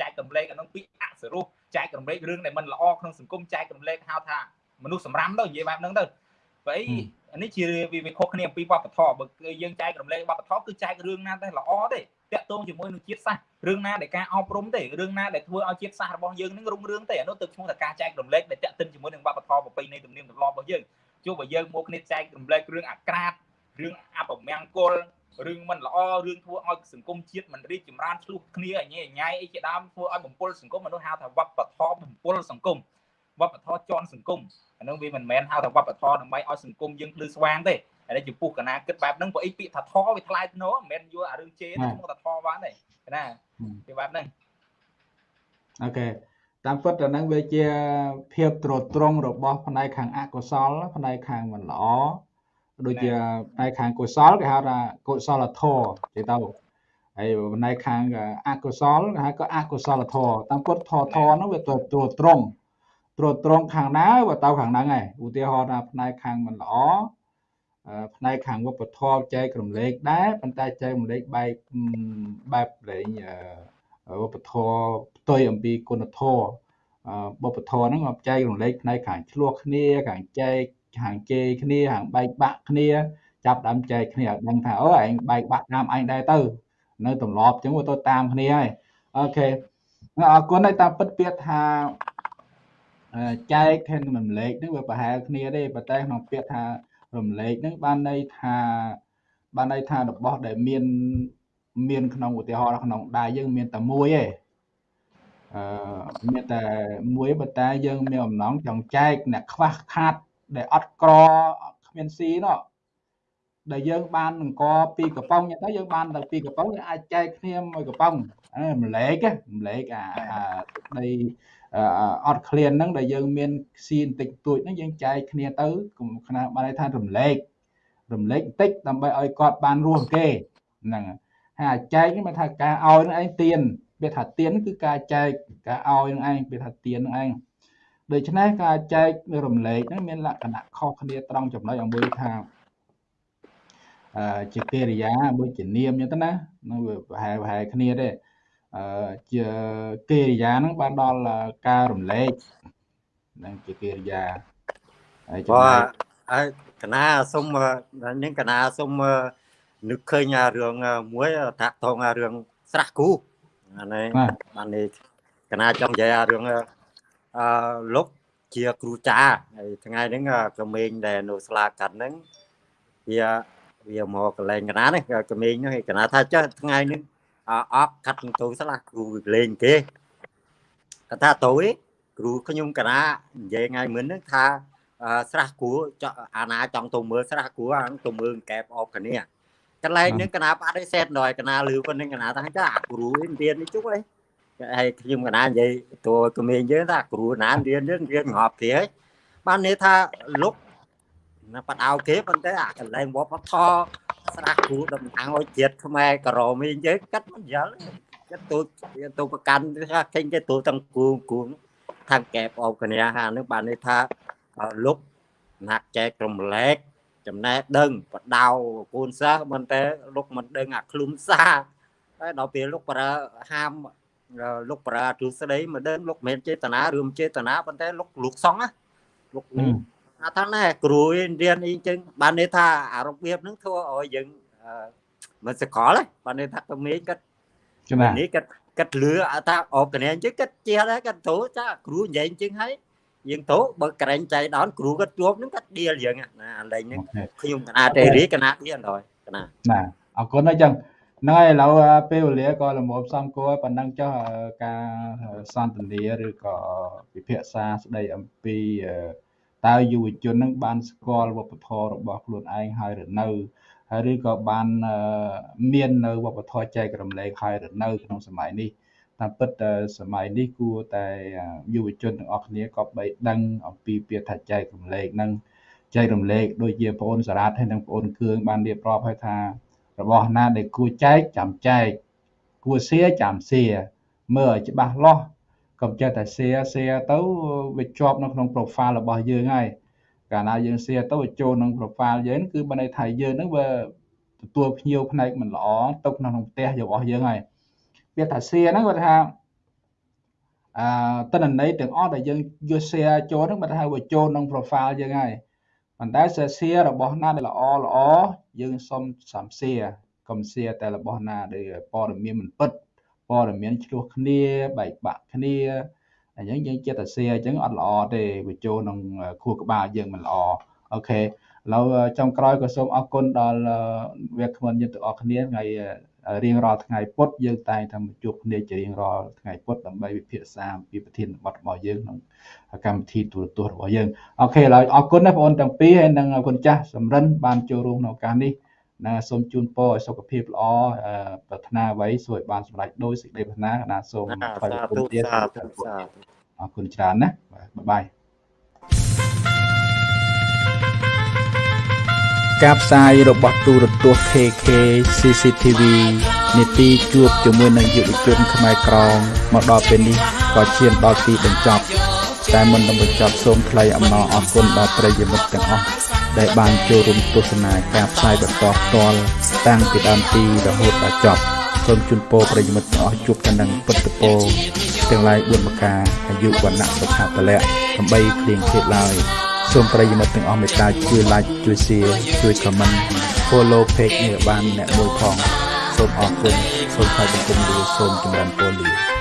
B: ចែករំលែកអានឹងពាក្យអសរុះចែករំលែករឿងដែលមិនល្អក្នុងសង្គមចែករំលែកហៅថាមនុស្សសម្រាមទៅនិយាយបែបហ្នឹងទៅបើអីអានេះជាវាខុសគ្នាអំពីវប្បធម៌បើយើងចែករំលែកវប្បធម៌គឺចែករឿងណាតែល្អទេ តាក់ទងជាមួយនឹងជាតិសាសន៍រឿងណាដែលការអប់រំទេរឿងណាដែលធ្វើឲ្យជាតិសាសន៍របស់យើងនឹងរុងរឿងទេអានោះទៅឈ្មោះថាការចែករំលែកដែលតាក់ទិនជាមួយនឹងវប្បធម៌ប្រពៃណីទំនៀមទម្លាប់របស់យើងជួបបើយើងមកគ្នាចែករំលែករឿងអាក្រាតរឿងអពមង្គលរឿងមិនល្អរឿងធ្វើឲ្យសង្គមជាតិមិនរីកចម្រើនឆ្លោះគ្នាអញញ៉ៃអីជាដើមធ្វើឲ្យបំពុលសង្គមមនុស្សហៅថាវប្បធម៌បំពុលសង្គមវប្បធម៌ជន់សង្គមអានោះវាមិនមែនហៅថាវប្បធម៌ដើម្បីឲ្យសង្គមយើងភ្លឺស្វាងទេ ហើយចំពោះកណាគិតបែបហ្នឹងព្រោះអីពាក្យថាធវាថ្លៃធ្នូមិនមែនយកអារឿងជេរទៅមកថាធបានទេណាវាបែបហ្នឹង
A: អូខេតាមពិតទៅនឹងវាជាភាពត្រួតត្រងរបស់ផ្នែកខាងអកុសលផ្នែកខាងមិនល្អដូចជាផ្នែកខាងកុសលគេហៅថាកុសលធម៌ទេទៅហើយផ្នែកខាងអកុសលគេហៅក៏អកុសលធម៌តាមពិតធម៌ធម៌នោះវាត្រួតត្រងត្រួតត្រងខាងណាវាទៅខាងហ្នឹងឯងឧទាហរណ៍ថាផ្នែកខាងមិនល្អ ផ្នែកខាងវប្បធម៌ចែករំលែកដែរប៉ុន្តែចែករំលែកបែបបែបលេងវប្បធម៌ផ្ទុយអំពីគុណធម៌វប្បធម៌ហ្នឹងមកចែករំលែកផ្នែកខាងឆ្លោះគ្នាខាងចែកខាងជេរគ្នាខាងបែកបាក់គ្នាចាប់ដើមចែកគ្នាឲ្យដឹងថាអូឯងបែកបាក់តាមឯងដែរទៅនៅទម្លាប់អញ្ចឹងទៅតាមគ្នាហើយអូខេអរគុណហើយតាមពិតពាក្យថាចែកខាងរំលែកហ្នឹងវាប្រហែលគ្នាទេប៉ុន្តែក្នុងពាក្យថា រំលែកហ្នឹងបានន័យថាបានន័យថារបស់ដែលមានមានក្នុងឧទាហរណ៍ក្នុងដៃយើងមានតែមួយឯងអឺមានតែមួយប៉ុន្តែយើងមានអំណងចង់ចែកអ្នកខ្វះខាតដែលអត់ក្រគ្មានស៊ីនោះដែលយើងបានអង្គពីកំប៉ុងទៅយើងបានទៅពីកំប៉ុងយើងអាចចែកគ្នាមួយកកំប៉ុងអាម្លែកម្លែកអាដី អត់ឃ្លានហ្នឹងដែលយើងមានស៊ីបន្តិចតួចហ្នឹងយើងចែកគ្នាទៅខ្នាបានន័យថារំលែករំលែកបន្តិចដើម្បីឲ្យគាត់បានរស់គេហ្នឹងហើយចែកនេះមិនថាការឲ្យនឹងឯងទៀនវាថាទៀនគឺការចែកការឲ្យនឹងឯងវាថាទៀននឹងឯងដូច្នេះការចែករំលែកហ្នឹងមានលក្ខណៈខុសគ្នាត្រង់ចំណុចឲ្យមួយថាអឺជាកិរិយាមួយជានាមអញ្ចឹងទៅណានឹងវាប្រហែលប្រហែលគ្នាទេអឺ ជាកិរិយាហ្នឹងបានដល់ការរំលែកនឹងជាកិរិយា
C: ហើយចំណែកហើយកណាសុំនេះកណាសុំនឹកឃើញរឿងមួយតាក់ទងរឿងស្រះគូអានេះបាននេះកណាចង់និយាយរឿងអឺលោកជាគ្រូចាហើយថ្ងៃហ្នឹងក្មេងដែលនៅស្លាកាត់ហ្នឹងវាវាមកកន្លែងកណានេះក្មេងហ្នឹងកណាថាចុះថ្ងៃនេះ អត់កាត់ទៅស្លាគ្រូលេងគេគាត់ថាទៅគ្រូខ្ញុំកណានិយាយថ្ងៃមុនហ្នឹងថាស្រះគួរអាណាចង់ទៅមើលស្រះគួរអាទៅមើលកែបអបគ្នាកន្លែងហ្នឹងកណាបដិសេធដល់កណាលឺប៉ុណ្្នឹងកណាថាចាគ្រូរៀននេះជុកអីហើយខ្ញុំកណានិយាយតួក្មេងយើងថាគ្រូណារៀនយើងរៀនងាប់ទេបានន័យថាលុកណាបដៅគេប៉ុន្តែអាកន្លែងវប្បធម៌ ស្រាស់គ្រូតំណាងឲ្យជាតិខ្មែរក្រមីយើងកាត់មិនយល់កាត់ទូទូប្រកាន់ថាឃើញគេទូទាំងគូគូខាងកែបអបកញ្ញាហានឹងបានន័យថាលោកណាក់ចែករំលែកចំណេះដឹងបដៅកូនសិស្សមិនតែលោកមិនដឹងអាឃ្លុំសាហើយដល់ពេលលោកប្រើហាមលោកប្រើទ្រឹស្ដីមិនដឹងលោកមិនចេតនាឬមិនចេតនាប៉ុន្តែលោកលោកសង្ឃណាលោក ថាថាណែគ្រូរៀនអីចឹងបានន័យថាអារបៀបហ្នឹងធ្វើឲ្យយើងមិនសកលបានន័យថាក្មេងគាត់
A: ចំណា
C: នេះគាត់គាត់លឺថាអបកញ្ញាចឹងគាត់ជះដែរគាត់ទៅចាគ្រូនិយាយចឹងហើយយើងទៅបើក្រែងចៃដល់គ្រូគាត់ជួបហ្នឹងគាត់ដៀលយើងណាអាលេងហ្នឹងខ្ញុំកណាតេរីកណាទៀតអត់កណា
A: ណាអរគុណអញ្ចឹងហ្នឹងហើយឥឡូវពេលវេលាក៏លំមសំគួរប៉ុណ្ណឹងចុះការសន្ទនាឬក៏ពិភាក្សាស្ដីអំពី តើយុវជននឹងបានស្គាល់វប្បធម៌របស់ខ្លួនឯងហើយឬនៅហើយឬក៏បានមាននៅវប្បធម៌ចែករំលែកហើយឬនៅក្នុងសម័យនេះតាមពិតសម័យនេះគួរតែយុវជនទាំងអស់គ្នាក៏បីដឹងអំពីពាក្យថាចែករំលែកនឹងចែករំលែកដូចជាបងអូនសារ៉ាតហើយនិងបងអូនគឿងបានរៀបរាប់ហើយថារបស់ណាដែលគួរចែកចាំចែកគួរសៀចាំសៀមើលឲ្យច្បាស់លាស់ កុំចេះតែ share share ទៅវាជាប់នៅក្នុង profile របស់យើងហើយកាលណាយើង share ទៅវាចូលក្នុង profile យើងគឺបានន័យថាយើងហ្នឹងវាទទួលភ្ញៀវផ្នែកមិនល្អទុកនៅក្នុងផ្ទះរបស់យើងហើយវាថា share ហ្នឹងគាត់ថាអឺតនន័យទាំងអស់ដែលយើងយក share ចូលហ្នឹងបើថាវាចូលក្នុង profile យើងហើយប៉ុន្តែ share របស់ណាដែលល្អល្អយើងសុំសំ share កុំ share តែរបស់ណាដែលព័ត៌មានមិនពិត ព័ត៌មានឆ្លោះគ្នាបែកបាក់គ្នាអញ្ចឹងយើងចិត្តតែ share អញ្ចឹងអត់ល្អទេវាចូលក្នុងខួរក្បាលយើងមិនល្អអូខេឥឡូវចុងក្រោយក៏សូមអរគុណដល់វាគ្មិនយើងទាំងអស់គ្នាថ្ងៃរៀងរាល់ថ្ងៃពុទ្ធយើងតែងតែជួបគ្នាជារៀងរាល់ថ្ងៃពុទ្ធដើម្បីវិភាសាអំពីប្រធានបទរបស់យើងក្នុងកម្មវិធីទូរទស្សន៍របស់យើងអូខេឥឡូវអរគុណណាបងប្អូនទាំងពីរហើយនិងគុណចាស់សំរិនបានចូលរួមក្នុងឱកាសនេះ ណាសូមជូនពរឲ្យសុខភាពល្អប្រាថ្នាអ្វីសូមឲ្យបានសម្រេចដោយសេចក្តីប្រាថ្នាណាសូម
C: ថ្វាយគុណទៀតអ
A: រគុណច្រើនណាបាទបាយការផ្សាយរបស់ទូរទស្សន៍ KK CCTV នីតិជួបជាមួយនឹងយុវជនខ្មែរក្រមមកដល់ពេលនេះក៏ឈានដល់ទីបញ្ចប់តែមុននឹងបញ្ចប់សូមថ្លែងអំណរអគុណដល់ប្រិយមិត្តទាំងអស់ ដែលបានចូលរួមទស្សនាការផ្សាយបន្តផ្ទាល់តាំងពីដើមទីរហូតដល់ចប់សូមជូនពរប្រិយមិត្តទាំងអស់ជួបតែនឹងពុទ្ធពរទាំងឡាយ4ប្រការអាយុវណ្ណៈសុខៈពលៈដើម្បីគ្លៀងឃ្លាតឡើយសូមប្រិយមិត្តទាំងអស់មេត្តាជួយ like ជួយ share ជួយ comment follow page នេះបានអ្នកមួយផងសូមអរគុណសូមថ្លែងបង្គំលាសូមចម្រើនពរលា